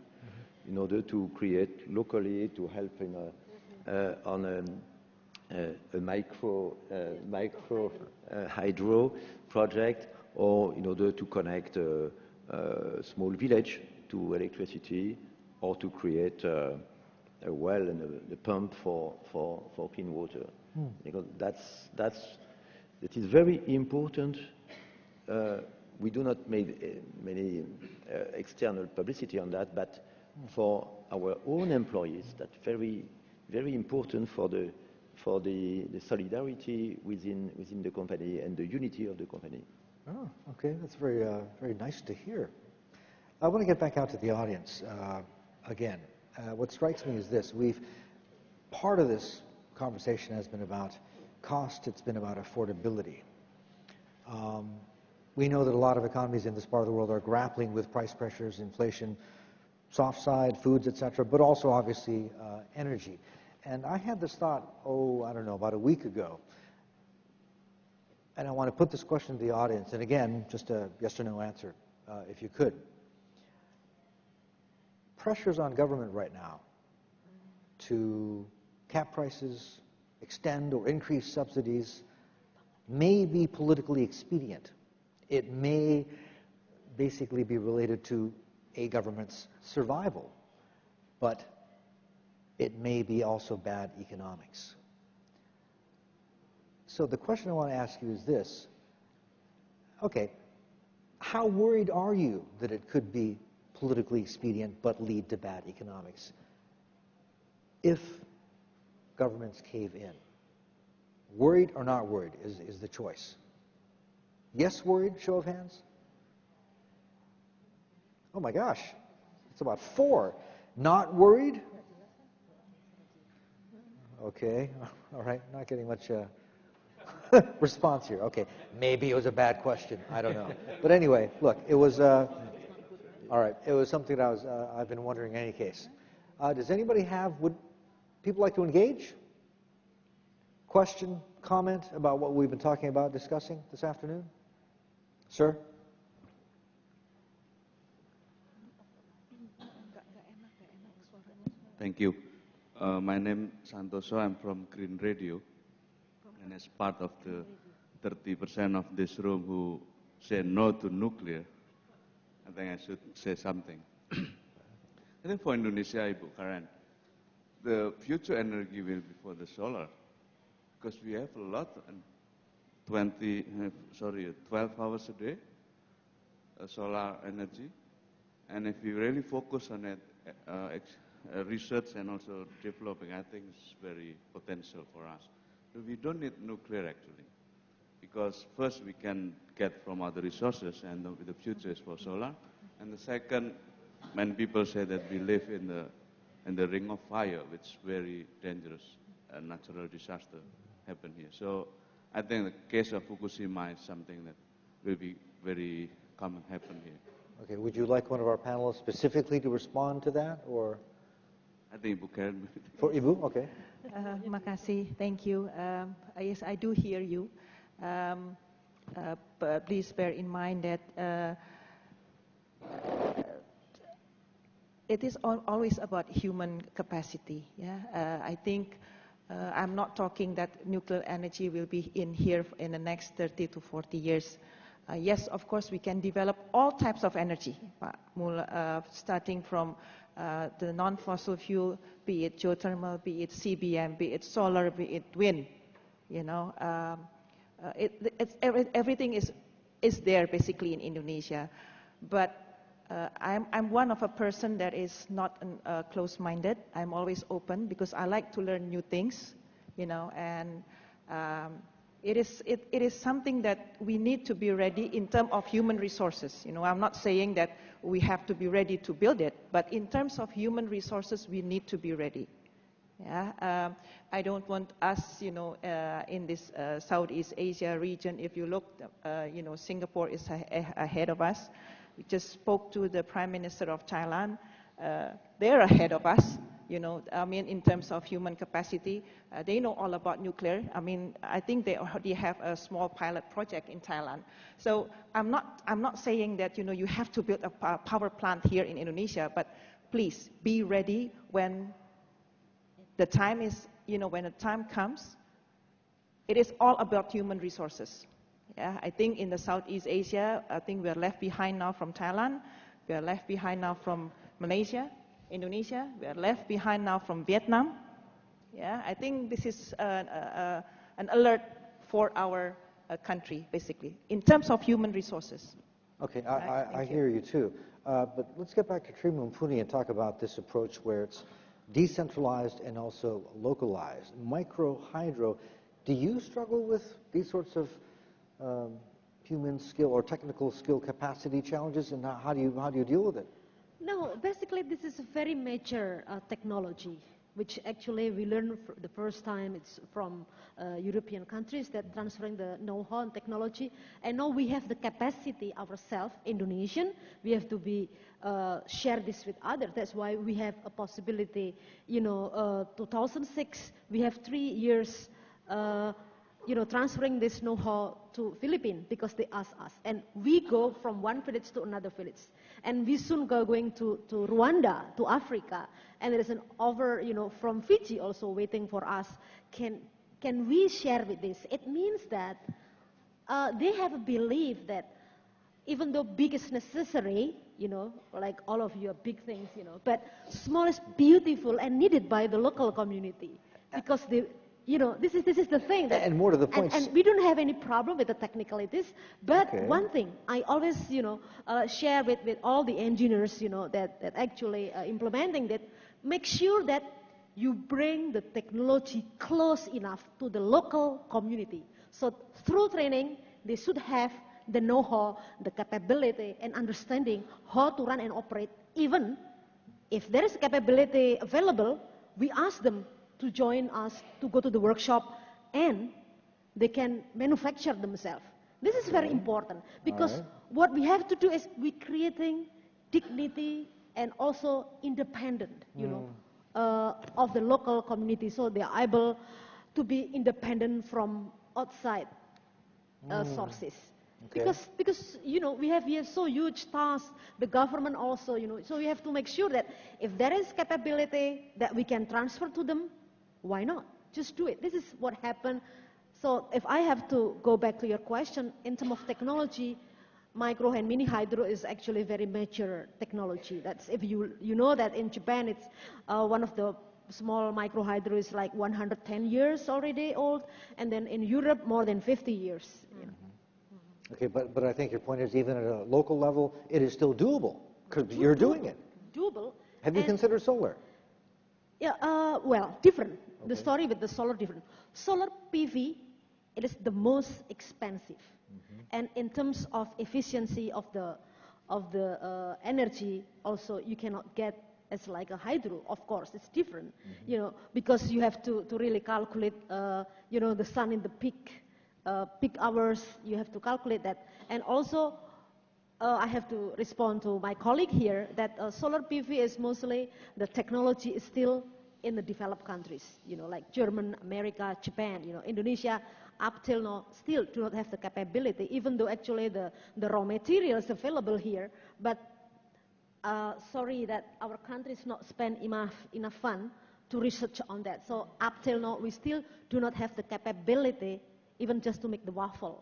in order to create locally, to help in a, uh, on a, uh, a micro, uh, micro uh, hydro project or in order to connect a, a small village to electricity or to create a well and a, a pump for, for, for clean water. Because that's, that's, it is very important. Uh, we do not make uh, many uh, external publicity on that, but for our own employees, that's very, very important for the, for the, the solidarity within, within the company and the unity of the company. Oh, okay. That's very, uh, very nice to hear. I want to get back out to the audience uh, again. Uh, what strikes me is this: we've part of this conversation has been about cost. It's been about affordability. Um, we know that a lot of economies in this part of the world are grappling with price pressures, inflation, soft side, foods, etc., but also obviously uh, energy. And I had this thought, oh, I don't know, about a week ago. And I want to put this question to the audience. And again, just a yes or no answer, uh, if you could. Pressures on government right now to cap prices, extend or increase subsidies may be politically expedient. It may basically be related to a government's survival, but it may be also bad economics. So the question I want to ask you is this. Okay, how worried are you that it could be politically expedient but lead to bad economics if governments cave in? Worried or not worried is, is the choice. Yes, worried? Show of hands. Oh my gosh, it's about four. Not worried? Okay, all right, not getting much uh, response here. Okay, maybe it was a bad question. I don't know. But anyway, look, it was, uh, all right, it was something that I was, uh, I've been wondering in any case. Uh, does anybody have, would people like to engage? Question, comment about what we've been talking about, discussing this afternoon? Sir? Thank you. Uh, my name is Santoso. I'm from Green Radio. And as part of the 30% of this room who say no to nuclear, I think I should say something. I think for Indonesia, Ibu Karen, the future energy will be for the solar. Because we have a lot, and 20, uh, sorry, 12 hours a day, uh, solar energy. And if we really focus on it, uh, uh, research and also developing, I think is very potential for us. So we don't need nuclear actually, because first we can get from other resources, and the, the future is for solar. And the second, when people say that we live in the in the ring of fire, which is very dangerous, a natural disaster happen here. So I think the case of Fukushima is something that will be very common happen here. Okay, would you like one of our panelists specifically to respond to that, or? I think Ibu Karen. For Ibu, okay. Uh, makasih, thank you. Um, yes, I do hear you. Um, uh, but please bear in mind that uh, it is al always about human capacity. Yeah, uh, I think uh, I'm not talking that nuclear energy will be in here in the next 30 to 40 years. Uh, yes, of course, we can develop all types of energy, uh, starting from uh, the non-fossil fuel, be it geothermal, be it CBM, be it solar, be it wind. You know, um, uh, it, every, everything is is there basically in Indonesia, but uh, I'm, I'm one of a person that is not uh, close-minded. I'm always open because I like to learn new things, you know, and um, it is, it, it is something that we need to be ready in terms of human resources. You know, I'm not saying that we have to be ready to build it, but in terms of human resources, we need to be ready. Yeah, um, I don't want us, you know, uh, in this uh, Southeast Asia region. If you look, uh, you know, Singapore is ahead of us. We just spoke to the Prime Minister of Thailand. Uh, they're ahead of us you know, I mean, in terms of human capacity, uh, they know all about nuclear. I mean, I think they already have a small pilot project in Thailand. So I'm not, I'm not saying that, you know, you have to build a power plant here in Indonesia, but please be ready when the time is, you know, when the time comes. It is all about human resources. Yeah, I think in the Southeast Asia, I think we're left behind now from Thailand. We are left behind now from Malaysia. Indonesia. We are left behind now from Vietnam. Yeah, I think this is uh, uh, an alert for our uh, country, basically, in terms of human resources. Okay, I, Right, I, I thank you. hear you too. Uh, but let's get back to Tri Mumpuni and talk about this approach where it's decentralized and also localized. Micro hydro, do you struggle with these sorts of um, human skill or technical skill capacity challenges, and how how do you how do you deal with it? No, basically this is a very major uh, technology, which actually we learned for the first time it's from uh, European countries that transferring the know-how and technology. And now we have the capacity ourselves, Indonesian, we have to be uh, share this with others. That's why we have a possibility, you know, uh, 2006, we have three years uh, you know, transferring this know-how to Philippines because they ask us. And we go from one village to another village. And we soon go going to, to Rwanda, to Africa. And there is an over, you know, from Fiji also waiting for us. Can, can we share with this? It means that uh, they have a belief that even though big is necessary, you know, like all of you are big things, you know, but small is beautiful and needed by the local community because they, you know, this is this is the thing. That, And more to the point, And, and we don't have any problem with the technicalities, but Okay. one thing I always, you know, uh, share with, with all the engineers, you know, that, that actually uh, implementing that, make sure that you bring the technology close enough to the local community. So through training, they should have the know-how, the capability, and understanding how to run and operate. Even if there is capability available, we ask them to join us to go to the workshop, and they can manufacture themselves. This is very important because right. what we have to do is we creating dignity and also independent, you know, uh, of the local community, so they are able to be independent from outside uh, sources. Okay. Because, because, you know, we have here so huge tasks, the government also, you know, so we have to make sure that if there is capability that we can transfer to them, why not? Just do it. This is what happened. So if I have to go back to your question, in terms of technology, micro and mini hydro is actually very mature technology. That's if you, you know that in Japan, it's uh, one of the small micro hydro is like 110 years already old, and then in Europe, more than 50 years. you know. Okay, but, but I think your point is even at a local level, it is still doable because you're doing it. Doable. Have you and- considered solar? Yeah, uh, well, different. The story with the solar different. Solar PV, it is the most expensive, Mm-hmm. and in terms of efficiency of the of the uh, energy, also you cannot get as like a hydro. Of course, it's different, Mm-hmm. you know, because you have to to really calculate, uh, you know, the sun in the peak uh, peak hours. You have to calculate that, and also uh, I have to respond to my colleague here that uh, solar PV is mostly the technology is still in the developed countries, you know, like German, America, Japan, you know, Indonesia up till now still do not have the capability, even though actually the, the raw material is available here. But uh, sorry that our countries not spend enough, enough fund to research on that. So up till now, we still do not have the capability even just to make the wafer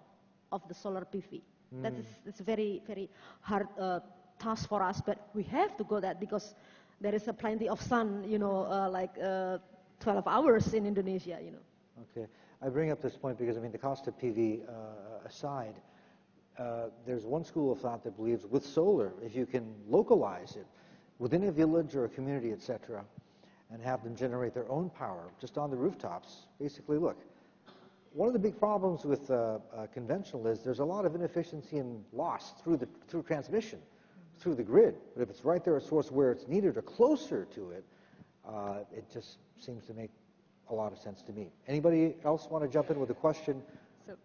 of the solar PV. That is it's a very, very hard uh, task for us, but we have to go that because there is a plenty of sun, you know, uh, like uh, 12 hours in Indonesia, you know. Okay. I bring up this point because, I mean, the cost of PV uh, aside, uh, there's one school of thought that believes with solar, if you can localize it within a village or a community, et cetera, and have them generate their own power just on the rooftops, basically, look, one of the big problems with uh, uh, conventional is there's a lot of inefficiency and loss through, the, through transmission, through the grid. But if it's right there at source where it's needed or closer to it, uh, it just seems to make a lot of sense to me. Anybody else want to jump in with a question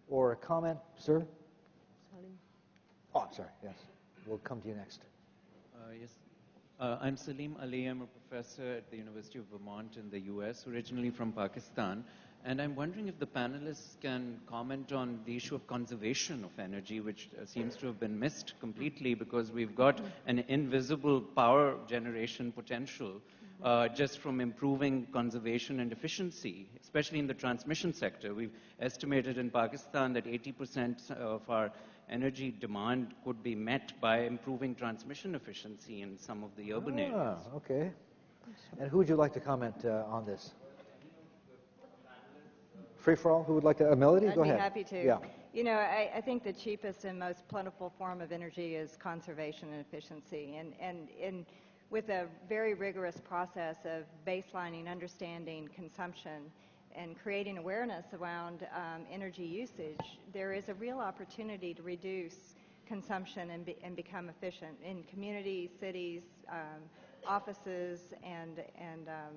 or a comment? Sir? Oh, I'm sorry, yes. We'll come to you next. Uh, yes. Uh, I'm Saleem Ali. I'm a professor at the University of Vermont in the US, originally from Pakistan. And I'm wondering if the panelists can comment on the issue of conservation of energy, which uh, seems to have been missed completely because we've got an invisible power generation potential uh, just from improving conservation and efficiency, especially in the transmission sector. We've estimated in Pakistan that 80% of our energy demand could be met by improving transmission efficiency in some of the urban areas. Ah, okay. And who would you like to comment uh, on this? Free for all? Who would like to? Uh, Melody, I'd go be ahead. happy to. Yeah. You know, I, I think the cheapest and most plentiful form of energy is conservation and efficiency. And, and, and with a very rigorous process of baselining, understanding consumption, and creating awareness around um, energy usage, there is a real opportunity to reduce consumption and, be, and become efficient in communities, cities, um, offices, and, and um,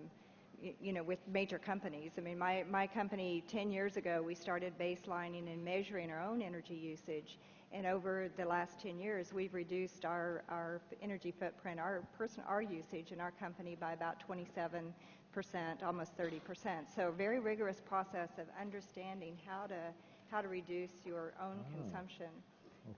you know, with major companies. I mean, my, my company, 10 years ago, we started baselining and measuring our own energy usage. And over the last 10 years, we've reduced our, our energy footprint, our, person, our usage in our company by about 27 percent, almost 30 percent. So a very rigorous process of understanding how to, how to reduce your own Oh. consumption.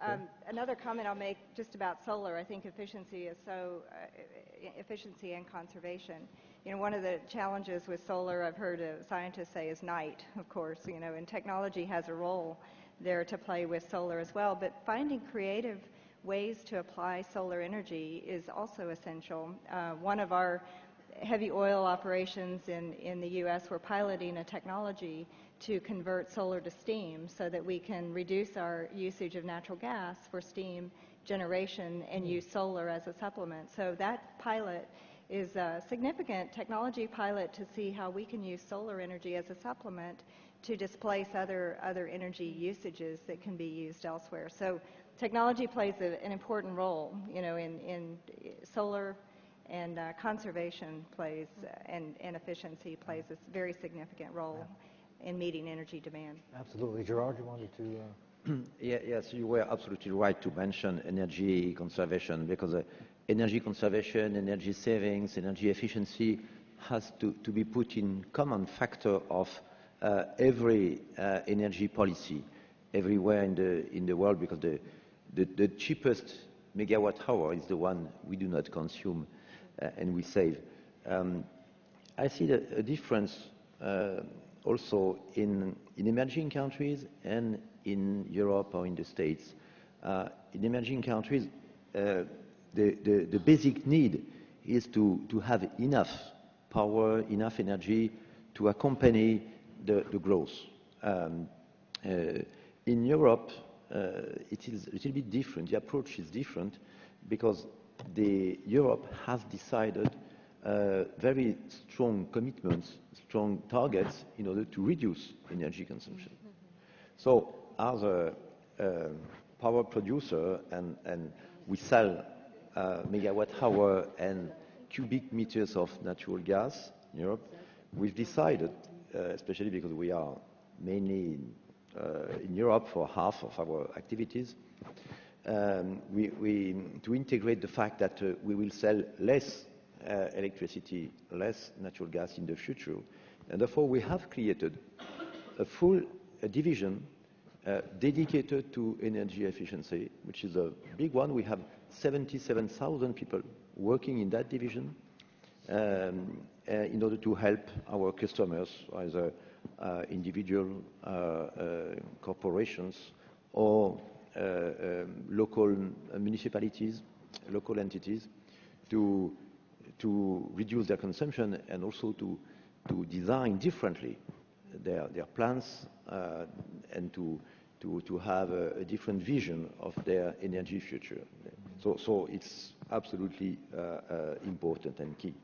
Okay. Um, another comment I'll make just about solar, I think efficiency is so, uh, efficiency and conservation. You know, one of the challenges with solar, I've heard scientists say, is night, of course, you know, and technology has a role there to play with solar as well, but finding creative ways to apply solar energy is also essential. Uh, one of our heavy oil operations in, in the U.S. we're piloting a technology to convert solar to steam so that we can reduce our usage of natural gas for steam generation and use solar as a supplement. So that pilot is a significant technology pilot to see how we can use solar energy as a supplement to displace other, other energy usages that can be used elsewhere. So technology plays a, an important role, you know, in, in solar and uh, conservation plays uh, and, and efficiency plays a very significant role in meeting energy demand. Absolutely. Gerard, you wanted to. Uh... Yeah, yes, you were absolutely right to mention energy conservation because uh, energy conservation, energy savings, energy efficiency has to, to be put in common factor of uh, every uh, energy policy everywhere in the, in the world because the, the, the cheapest megawatt hour is the one we do not consume uh, and we save. Um, I see the, a difference uh, also in, in emerging countries and in Europe or in the States. Uh, in emerging countries, uh, the, the, the, basic need is to, to have enough power, enough energy to accompany the, the growth. Um, uh, in Europe, uh, it is a little bit different. The approach is different because the, Europe has decided uh, very strong commitments, strong targets in order to reduce energy consumption. So as a uh, power producer and, and we sell megawatt hour and cubic meters of natural gas in Europe, we've decided, uh, especially because we are mainly in, uh, Europe for half of our activities, um, to integrate the fact that uh, we will sell less uh, electricity, less natural gas in the future. And therefore, we have created a full division uh, dedicated to energy efficiency, which is a big one. We have 77,000 people working in that division um, uh, in order to help our customers, either uh, individual uh, uh, corporations or uh, um, local municipalities, local entities, to, to reduce their consumption and also to, to design differently their, their plans and to, to, to have a, a, different vision of their energy future. So, so it's absolutely uh, uh, important and key.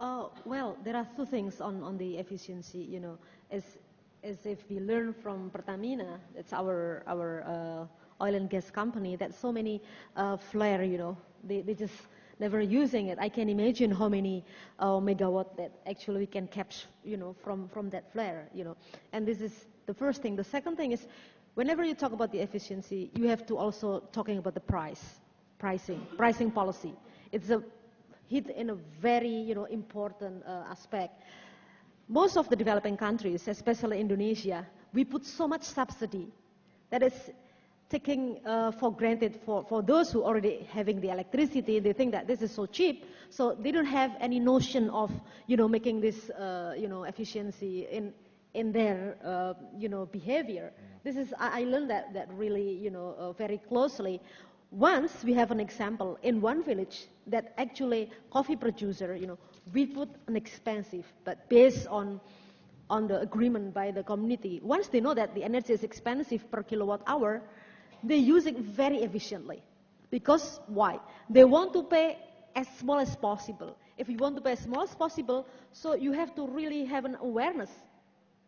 Uh, well, there are two things on, on the efficiency, you know, as, as if we learn from Pertamina, that's our, our uh, oil and gas company, that so many uh, flare, you know, they, they just never using it. I can imagine how many uh, megawatt that actually we can capture, you know, from, from that flare, you know. And this is the first thing. The second thing is, whenever you talk about the efficiency, you have to also talking about the price, pricing, pricing policy. It's a hit in a very, you know, important uh, aspect. Most of the developing countries, especially Indonesia, we put so much subsidy that is taking uh, for granted for, for those who already having the electricity, they think that this is so cheap, so they don't have any notion of, you know, making this, uh, you know, efficiency in, in their, uh, you know, behavior. This is, I, I learned that, that really, you know, uh, very closely. Once we have an example in one village that actually coffee producer, you know, we put an expensive, but based on on the agreement by the community. Once they know that the energy is expensive per kilowatt hour, they use it very efficiently. Because why? They want to pay as small as possible. If you want to pay as small as possible, so you have to really have an awareness.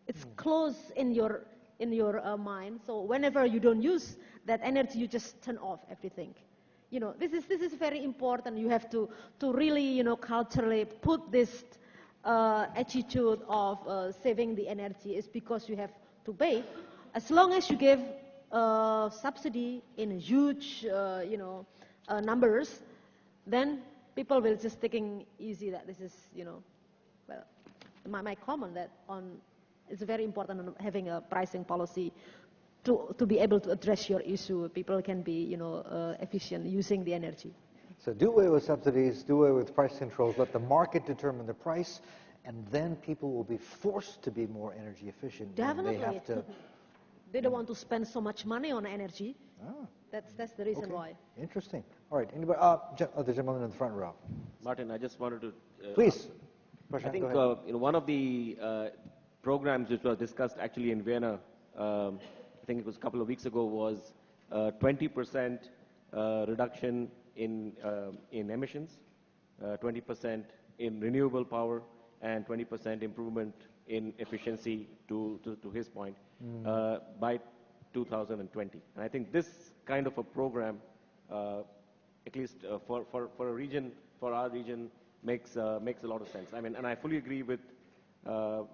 It's close in your in your uh, mind. So whenever you don't use that energy, you just turn off everything. You know, this is this is very important. You have to to really you know culturally put this uh, attitude of uh, saving the energy is because you have to pay. As long as you give uh, subsidy in huge, uh, you know, uh, numbers, then people will just taking easy that this is, you know, well, my, my comment that on it's very important having a pricing policy to, to be able to address your issue. People can be, you know, uh, efficient using the energy. So do away with subsidies, do away with price controls, let the market determine the price, and then people will be forced to be more energy efficient. Definitely. They have to. they don't want to spend so much money on energy. Ah, That's, that's the reason okay. why. Interesting. All right. Anybody? Uh, gen- oh, the gentleman in the front row. Martin, I just wanted to. Uh, Please. I think go uh, you know, one of the uh, programs which was discussed actually in Vienna, um, I think it was a couple of weeks ago, was uh, 20% uh, reduction in, uh, in emissions, uh, 20% in renewable power, and 20% improvement in efficiency, to, to, to his point, uh, by 2020. And I think this kind of a program, uh, at least uh, for, for, for a region, for our region, makes, uh, makes a lot of sense. I mean, and I fully agree with, uh,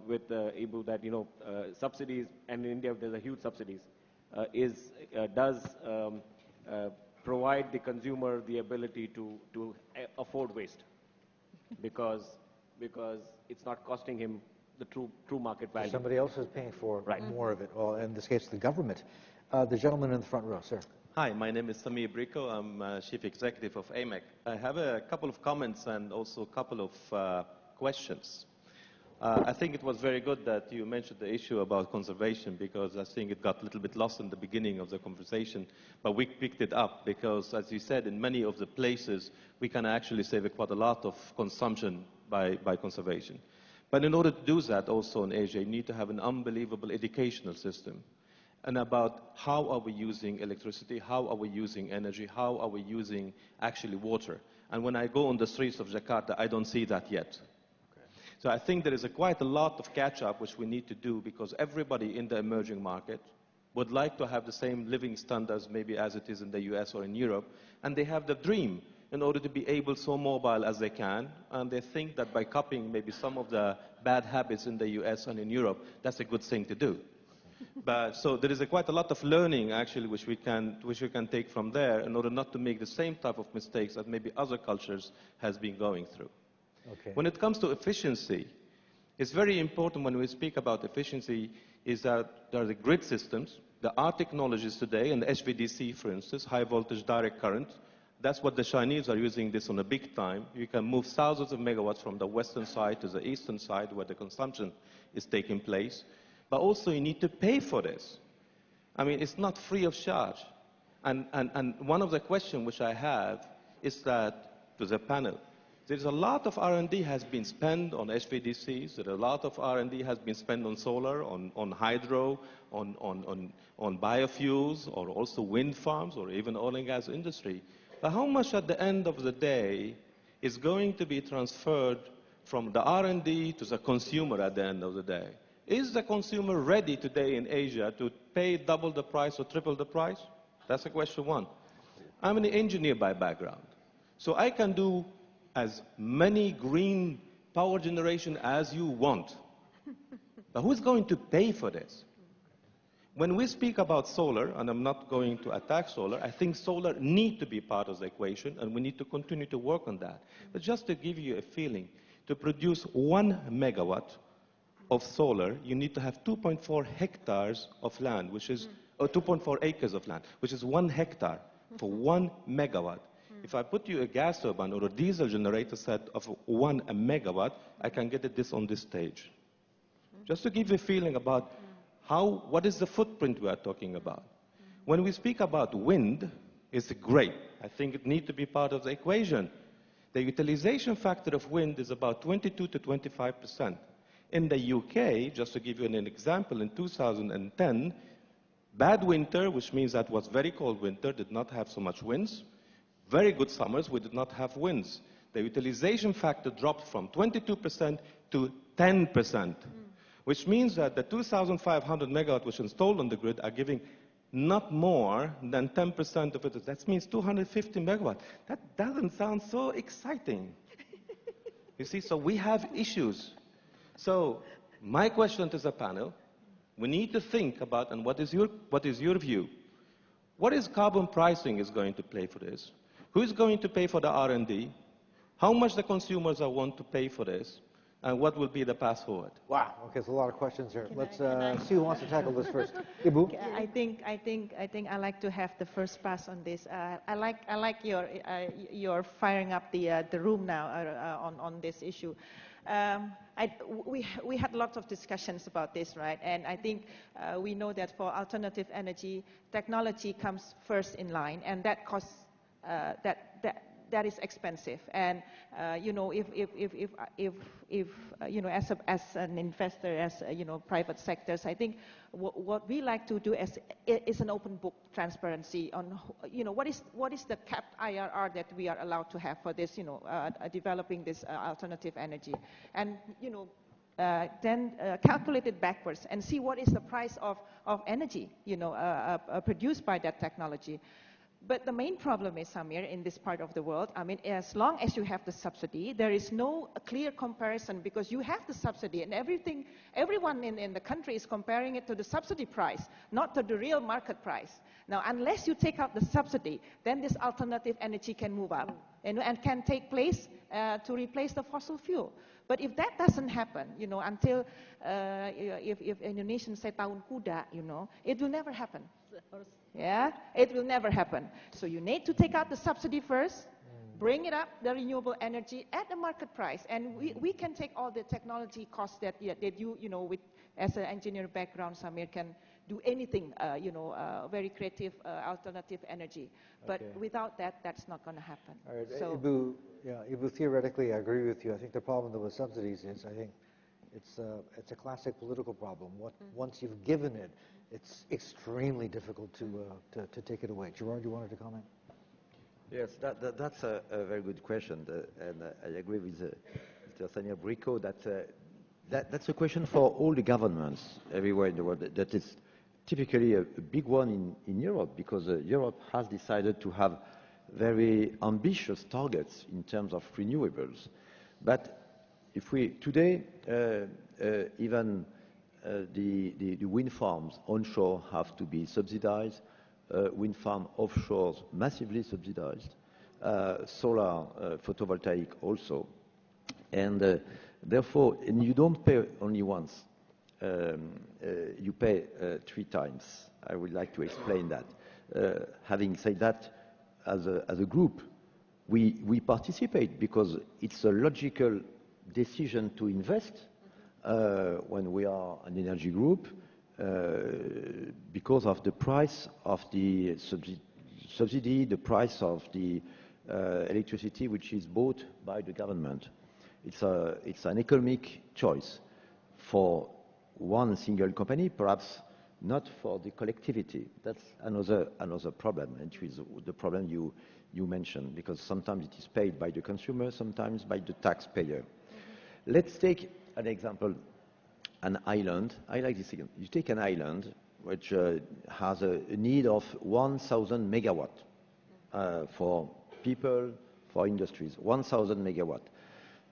with uh, Ibu that, you know, uh, subsidies, and in India there's a huge subsidies, uh, is, uh, does um, uh, provide the consumer the ability to, to afford waste because, because it's not costing him the true, true market value. Somebody else is paying for Right. more of it. Well, in this case, the government. Uh, the gentleman in the front row, sir. Hi, my name is Samir Brikho. I'm uh, Chief Executive of AMEC. I have a couple of comments and also a couple of uh, questions. Uh, I think it was very good that you mentioned the issue about conservation because I think it got a little bit lost in the beginning of the conversation, but we picked it up because, as you said, in many of the places we can actually save quite a lot of consumption by, by conservation. But in order to do that, also in Asia, you need to have an unbelievable educational system and about how are we using electricity, how are we using energy, how are we using actually water. And when I go on the streets of Jakarta, I don't see that yet. So I think there is a quite a lot of catch-up which we need to do because everybody in the emerging market would like to have the same living standards maybe as it is in the US or in Europe, and they have the dream in order to be able so mobile as they can, and they think that by copying maybe some of the bad habits in the US and in Europe, that's a good thing to do. But so there is a quite a lot of learning actually which we can which we can take from there in order not to make the same type of mistakes that maybe other cultures has been going through. Okay. When it comes to efficiency, it's very important when we speak about efficiency is that there are the grid systems, there are technologies today, and the HVDC, for instance, high voltage direct current. That's what the Chinese are using this on a big time. You can move thousands of megawatts from the western side to the eastern side where the consumption is taking place. But also you need to pay for this. I mean, it's not free of charge. And, and, and one of the questions which I have is that to the panel, there's a lot of R&D has been spent on HVDCs. There a lot of R&D has been spent on solar, on, on hydro, on, on, on, on biofuels, or also wind farms, or even oil and gas industry. But how much at the end of the day is going to be transferred from the R&D to the consumer at the end of the day? Is the consumer ready today in Asia to pay double the price or triple the price? That's a question one. I'm an engineer by background. So I can do as many green power generation as you want. but who's going to pay for this? When we speak about solar, and I'm not going to attack solar, I think solar need to be part of the equation, and we need to continue to work on that. But just to give you a feeling, to produce one megawatt of solar, you need to have 2.4 hectares of land, which is, hmm. or 2.4 acres of land, which is one hectare for one megawatt. If I put you a gas turbine or a diesel generator set of one megawatt, I can get this on this stage. Just to give you a feeling about how, what is the footprint we are talking about. When we speak about wind, it's great. I think it needs to be part of the equation. The utilization factor of wind is about 22 to 25 percent. In the UK, just to give you an example, in 2010, bad winter, which means that was very cold winter, did not have so much winds. Very good summers, we did not have winds. The utilization factor dropped from 22% to 10%, which means that the 2,500 megawatt which installed on the grid are giving not more than 10% of it. That means 250 megawatt. That doesn't sound so exciting. you see, so we have issues. So my question to the panel, we need to think about, and what is your, what is your view? What is carbon pricing is going to play for this? Who is going to pay for the R&D? How much the consumers are want to pay for this? And what will be the path forward? Wow. Okay, there's a lot of questions here. Can Let's I- uh, see who wants to tackle this first. Ibu? I think I think I think I like to have the first pass on this. Uh, I like I like your uh, your firing up the uh, the room now uh, uh, on on this issue. Um, I, we we had lots of discussions about this, right? And I think uh, we know that for alternative energy, technology comes first in line, and that costs uh, that that that is expensive. And uh, you know, if if if if if, if uh, you know, as a, as an investor, as uh, you know, private sectors, I think what, we like to do is is an open book transparency on you know what is what is the capped IRR that we are allowed to have for this you know uh, developing this uh, alternative energy, and you know. Uh, then calculate it backwards and see what is the price of, of energy, you know, produced by that technology. But the main problem is, Samir, in this part of the world, I mean, as long as you have the subsidy, there is no clear comparison because you have the subsidy and everything, everyone in, in the country is comparing it to the subsidy price, not to the real market price. Now, unless you take out the subsidy, then this alternative energy can move up and, and can take place uh, to replace the fossil fuel. But if that doesn't happen, you know, until uh, if, if Indonesians say tahun kuda, you know, it will never happen. Yeah, it will never happen. So you need to take out the subsidy first, bring it up, the renewable energy at the market price, and we, we can take all the technology costs that, that you, you know, with, as an engineer background, Samir can do anything, uh, you know, uh, very creative uh, alternative energy. But Okay. without that, that's not going to happen. All right, So- Ibu, yeah, Ibu, theoretically, I agree with you. I think the problem though with subsidies is, I think, it's, uh, it's a classic political problem. What, Once you've given it, it's extremely difficult to, uh, to, take it away. Gerard, you wanted to comment? Yes, that, that, that's a, very good question, uh, and uh, I agree with Mr. Sanya Brikho that, that that's a question for all the governments everywhere in the world. That- is typically a, big one in, in Europe because Europe has decided to have very ambitious targets in terms of renewables. But if we today even the, the, the wind farms onshore have to be subsidized, uh, wind farm offshore massively subsidized, uh, solar uh, photovoltaic also, and uh, therefore, and you don't pay only once, um, uh, you pay uh, three times. I would like to explain that. Uh, having said that, as a, as a group, we, we participate because it's a logical decision to invest uh, when we are an energy group uh, because of the price of the subsidy, the price of the uh, electricity which is bought by the government. It's, a, it's an economic choice for one single company, perhaps not for the collectivity. That's another, another problem, and which is the problem you, you mentioned, because sometimes it is paid by the consumer, sometimes by the taxpayer. Let's take an example, an island. I like this again. You take an island which uh, has a, need of 1,000 megawatt uh, for people, for industries, 1,000 megawatt.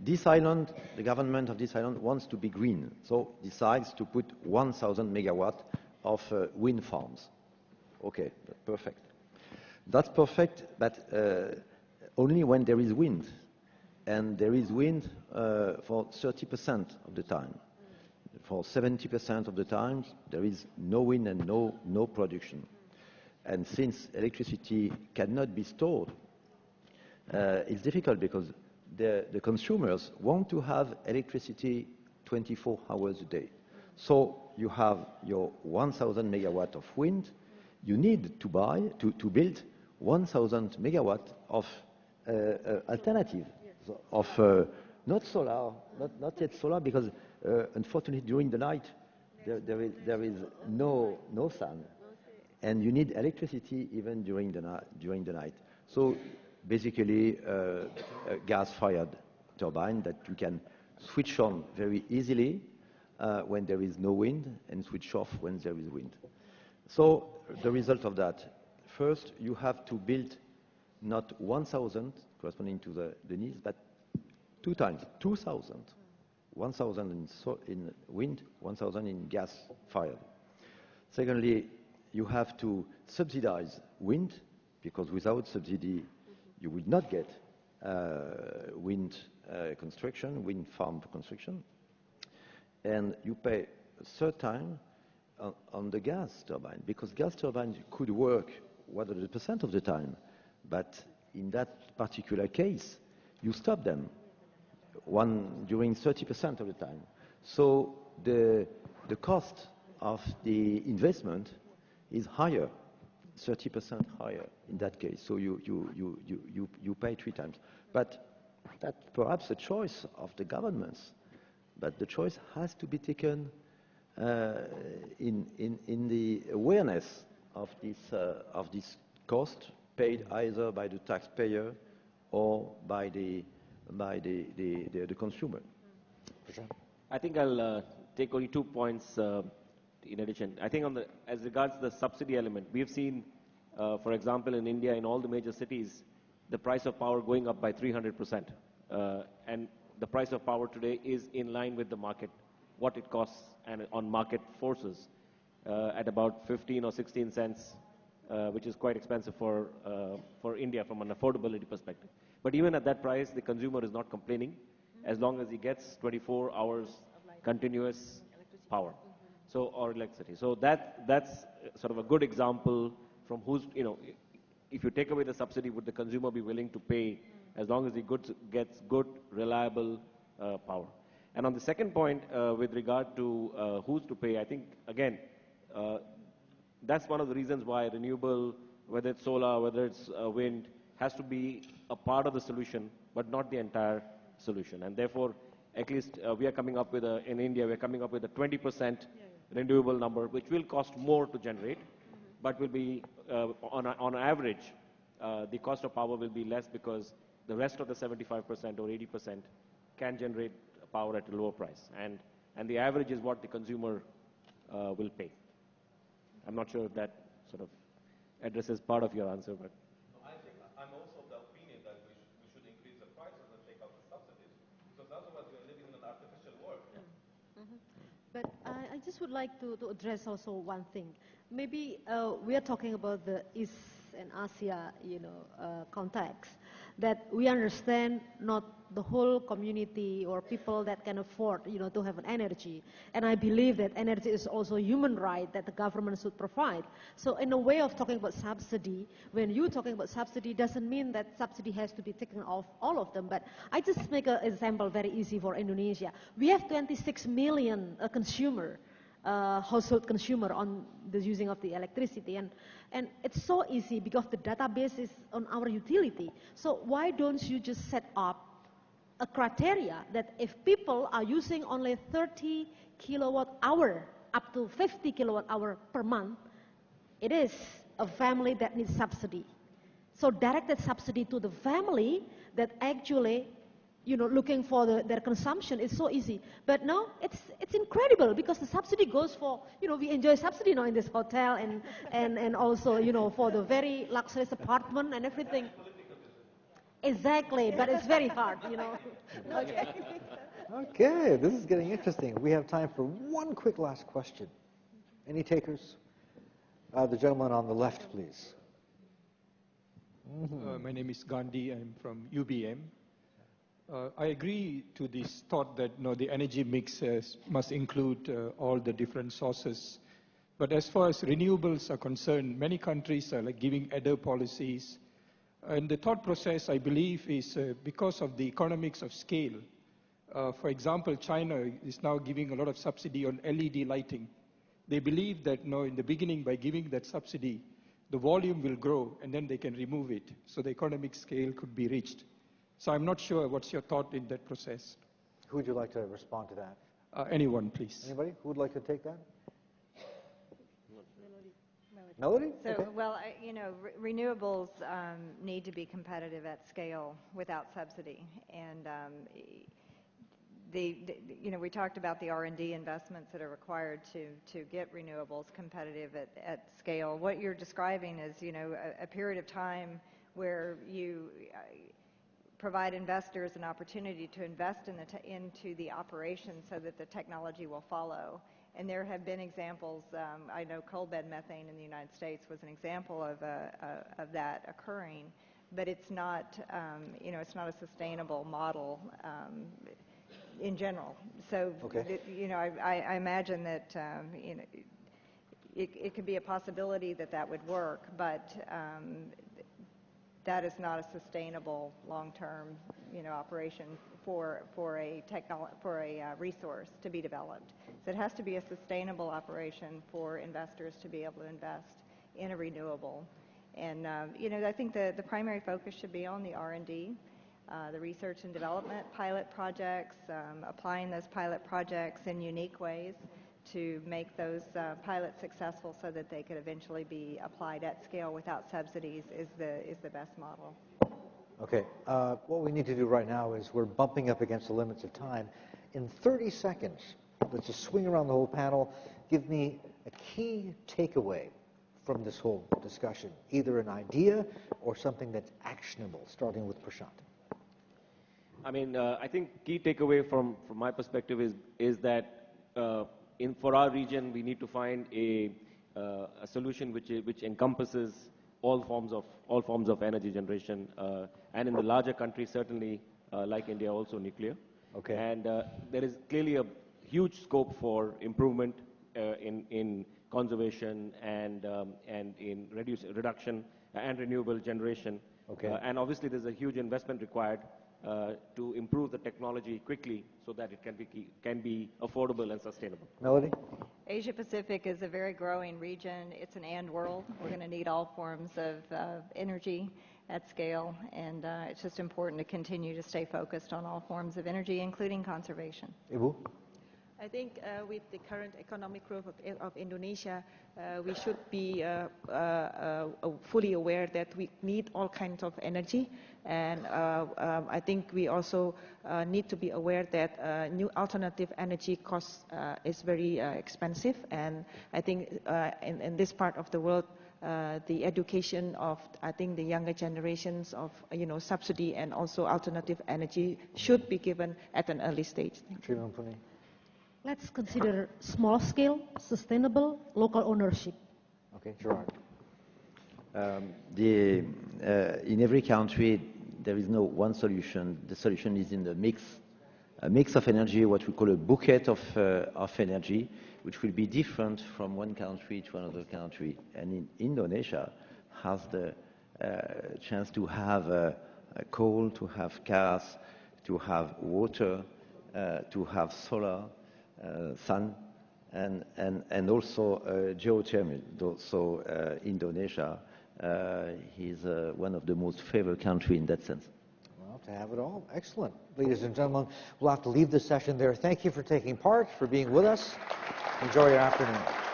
This island, the government of this island wants to be green, so decides to put 1,000 megawatt of uh, wind farms. Okay, perfect. That's perfect, but uh, only when there is wind. And there is wind uh, for 30% of the time. For 70% of the time, there is no wind and no, no production. And since electricity cannot be stored, uh, it's difficult because the, the consumers want to have electricity 24 hours a day. So you have your 1,000 megawatt of wind, you need to buy, to, to build 1,000 megawatt of uh, uh, alternative, of uh, not solar, not, not yet solar, because Uh, unfortunately, during the night, there, there, is, there is no, no sun, and you need electricity even during the, during the night. So basically, uh, a gas-fired turbine that you can switch on very easily uh, when there is no wind and switch off when there is wind. So the result of that, first you have to build not 1,000 corresponding to the, the needs, but two times, 2,000. 1,000 in, so, in wind, 1,000 in gas fired. Secondly, you have to subsidize wind, because without subsidy, you will not get uh, wind uh, construction, wind farm construction. And you pay a third time on, on the gas turbine, because gas turbines could work 100% of the time, but in that particular case, you stop them one during 30% of the time. So the, the cost of the investment is higher, 30% higher in that case. So you, you, you, you, you, you pay three times. But that's perhaps a choice of the governments. But the choice has to be taken uh, in, in, in the awareness of this, uh, of this cost paid either by the taxpayer or by the, by the, the, the, the consumer. I think I'll uh, take only two points uh, in addition. I think on the, as regards the subsidy element, we've seen, uh, for example, in India, in all the major cities, the price of power going up by 300%. Uh, and the price of power today is in line with the market, what it costs and on market forces uh, at about 15 or 16 cents, which is quite expensive for, uh, for India from an affordability perspective. But even at that price, the consumer is not complaining as long as he gets 24 hours continuous power. So, or electricity. So that, that's sort of a good example from who's, you know, if you take away the subsidy, would the consumer be willing to pay as long as he goods, gets good, reliable uh, power? And on the second point, uh, with regard to uh, who's to pay, I think, again, uh, that's one of the reasons why renewable, whether it's solar, whether it's uh, wind, has to be a part of the solution, but not the entire solution. And therefore, at least uh, we are coming up with a, in India, we're coming up with a 20% renewable number, which will cost more to generate, but will be, uh, on, a, on average, uh, the cost of power will be less because the rest of the 75% or 80% can generate power at a lower price. And, and the average is what the consumer uh, will pay. I'm not sure if that sort of addresses part of your answer, but. I think I'm also of the opinion that we, sh- we should increase the prices and take out the subsidies, because otherwise we're living in an artificial world. But I, I just would like to, to address also one thing. Maybe uh, we are talking about the East and Asia, you know, uh, context. That we understand not the whole community or people that can afford, you know, to have an energy. And I believe that energy is also a human right that the government should provide. So in a way of talking about subsidy, when you're talking about subsidy, doesn't mean that subsidy has to be taken off all of them. But I just make an example very easy for Indonesia. We have 26 million uh, consumer uh, household consumer on the using of the electricity. And and it's so easy because the database is on our utility. So why don't you just set up a criteria that if people are using only 30 kilowatt hour up to 50 kilowatt hour per month it is a family that needs subsidy. So directed subsidy to the family that actually you know, looking for the, their consumption is so easy. But now it's, it's incredible because the subsidy goes for, you know, we enjoy subsidy now in this hotel and, and, and also, you know, for the very luxurious apartment and everything. Exactly, but it's very hard, you know. okay. Okay, this is getting interesting. We have time for one quick last question. Any takers? Uh, the gentleman on the left, please. Uh, my name is Gandhi. I'm from UBM. Uh, I agree to this thought that no, the energy mix has, must include uh, all the different sources. But as far as renewables are concerned, many countries are like giving adder policies. And the thought process, I believe, is uh, because of the economics of scale. Uh, for example, China is now giving a lot of subsidy on LED lighting. They believe that no, in the beginning, by giving that subsidy, the volume will grow and then they can remove it. So the economic scale could be reached. So I'm not sure what's your thought in that process. Who would you like to respond to that? Uh, anyone, please. Anybody who would like to take that? Melody? So, Okay. well, I- you know, re- renewables um, need to be competitive at scale without subsidy. And um, the, the- you know, we talked about the R&D investments that are required to, to get renewables competitive at, at scale. What you're describing is, you know, a, a period of time where you uh, provide investors an opportunity to invest in the te- into the operation so that the technology will follow. And there have been examples. Um, I know coal bed methane in the United States was an example of, a, a, of that occurring, but it's not, um, you know, it's not a sustainable model um, in general. So, Okay. you know, I, I, I imagine that, um, you know, it, it could be a possibility that that would work, but um, that is not a sustainable long-term, you know, operation for for a for a uh, resource to be developed. So it has to be a sustainable operation for investors to be able to invest in a renewable. And um, you know, I think the the primary focus should be on the R&D. Uh, the research and development pilot projects, um, applying those pilot projects in unique ways to make those uh, pilots successful so that they could eventually be applied at scale without subsidies is the, is the best model. Okay, uh, what we need to do right now is we're bumping up against the limits of time. In 30 seconds, let's just swing around the whole panel. Give me a key takeaway from this whole discussion, either an idea or something that's actionable, starting with Prashant. I mean, uh, I think key takeaway from, from my perspective is, is that uh, in, for our region, we need to find a, uh, a solution which, which encompasses all forms of, all forms of energy generation. Uh, and in the larger countries, certainly, uh, like India, also nuclear. Okay. And uh, there is clearly a huge scope for improvement uh, in, in conservation and, um, and in reduce, reduction and renewable generation. Okay. And obviously, there's a huge investment required to improve the technology quickly so that it can be, can be affordable and sustainable. Melody? Asia Pacific is a very growing region. It's an and world. We're going to need all forms of uh, energy at scale, and uh, it's just important to continue to stay focused on all forms of energy, including conservation. Ibu? I think uh, with the current economic growth of, of Indonesia, uh, we should be uh, uh, uh, fully aware that we need all kinds of energy. And uh, um, I think we also uh, need to be aware that uh, new alternative energy costs uh, is very uh, expensive. And I think uh, in, in this part of the world, uh, the education of, I think, the younger generations of, you know, subsidy and also alternative energy should be given at an early stage. Thank you. Let's consider small scale, sustainable, local ownership. Okay, Gerard. Um, the, uh, in every country, there is no one solution. The solution is in the mix, a mix of energy, what we call a bouquet of, uh, of energy, which will be different from one country to another country. And in Indonesia has the uh, chance to have coal, to have gas, to have water, uh, to have solar, uh, sun, and, and, and also uh, geothermal. So uh, Indonesia uh, is uh, one of the most favored countries in that sense. Well, to have it all, excellent. Ladies and gentlemen, we'll have to leave the session there. Thank you for taking part, for being with us. Enjoy your afternoon.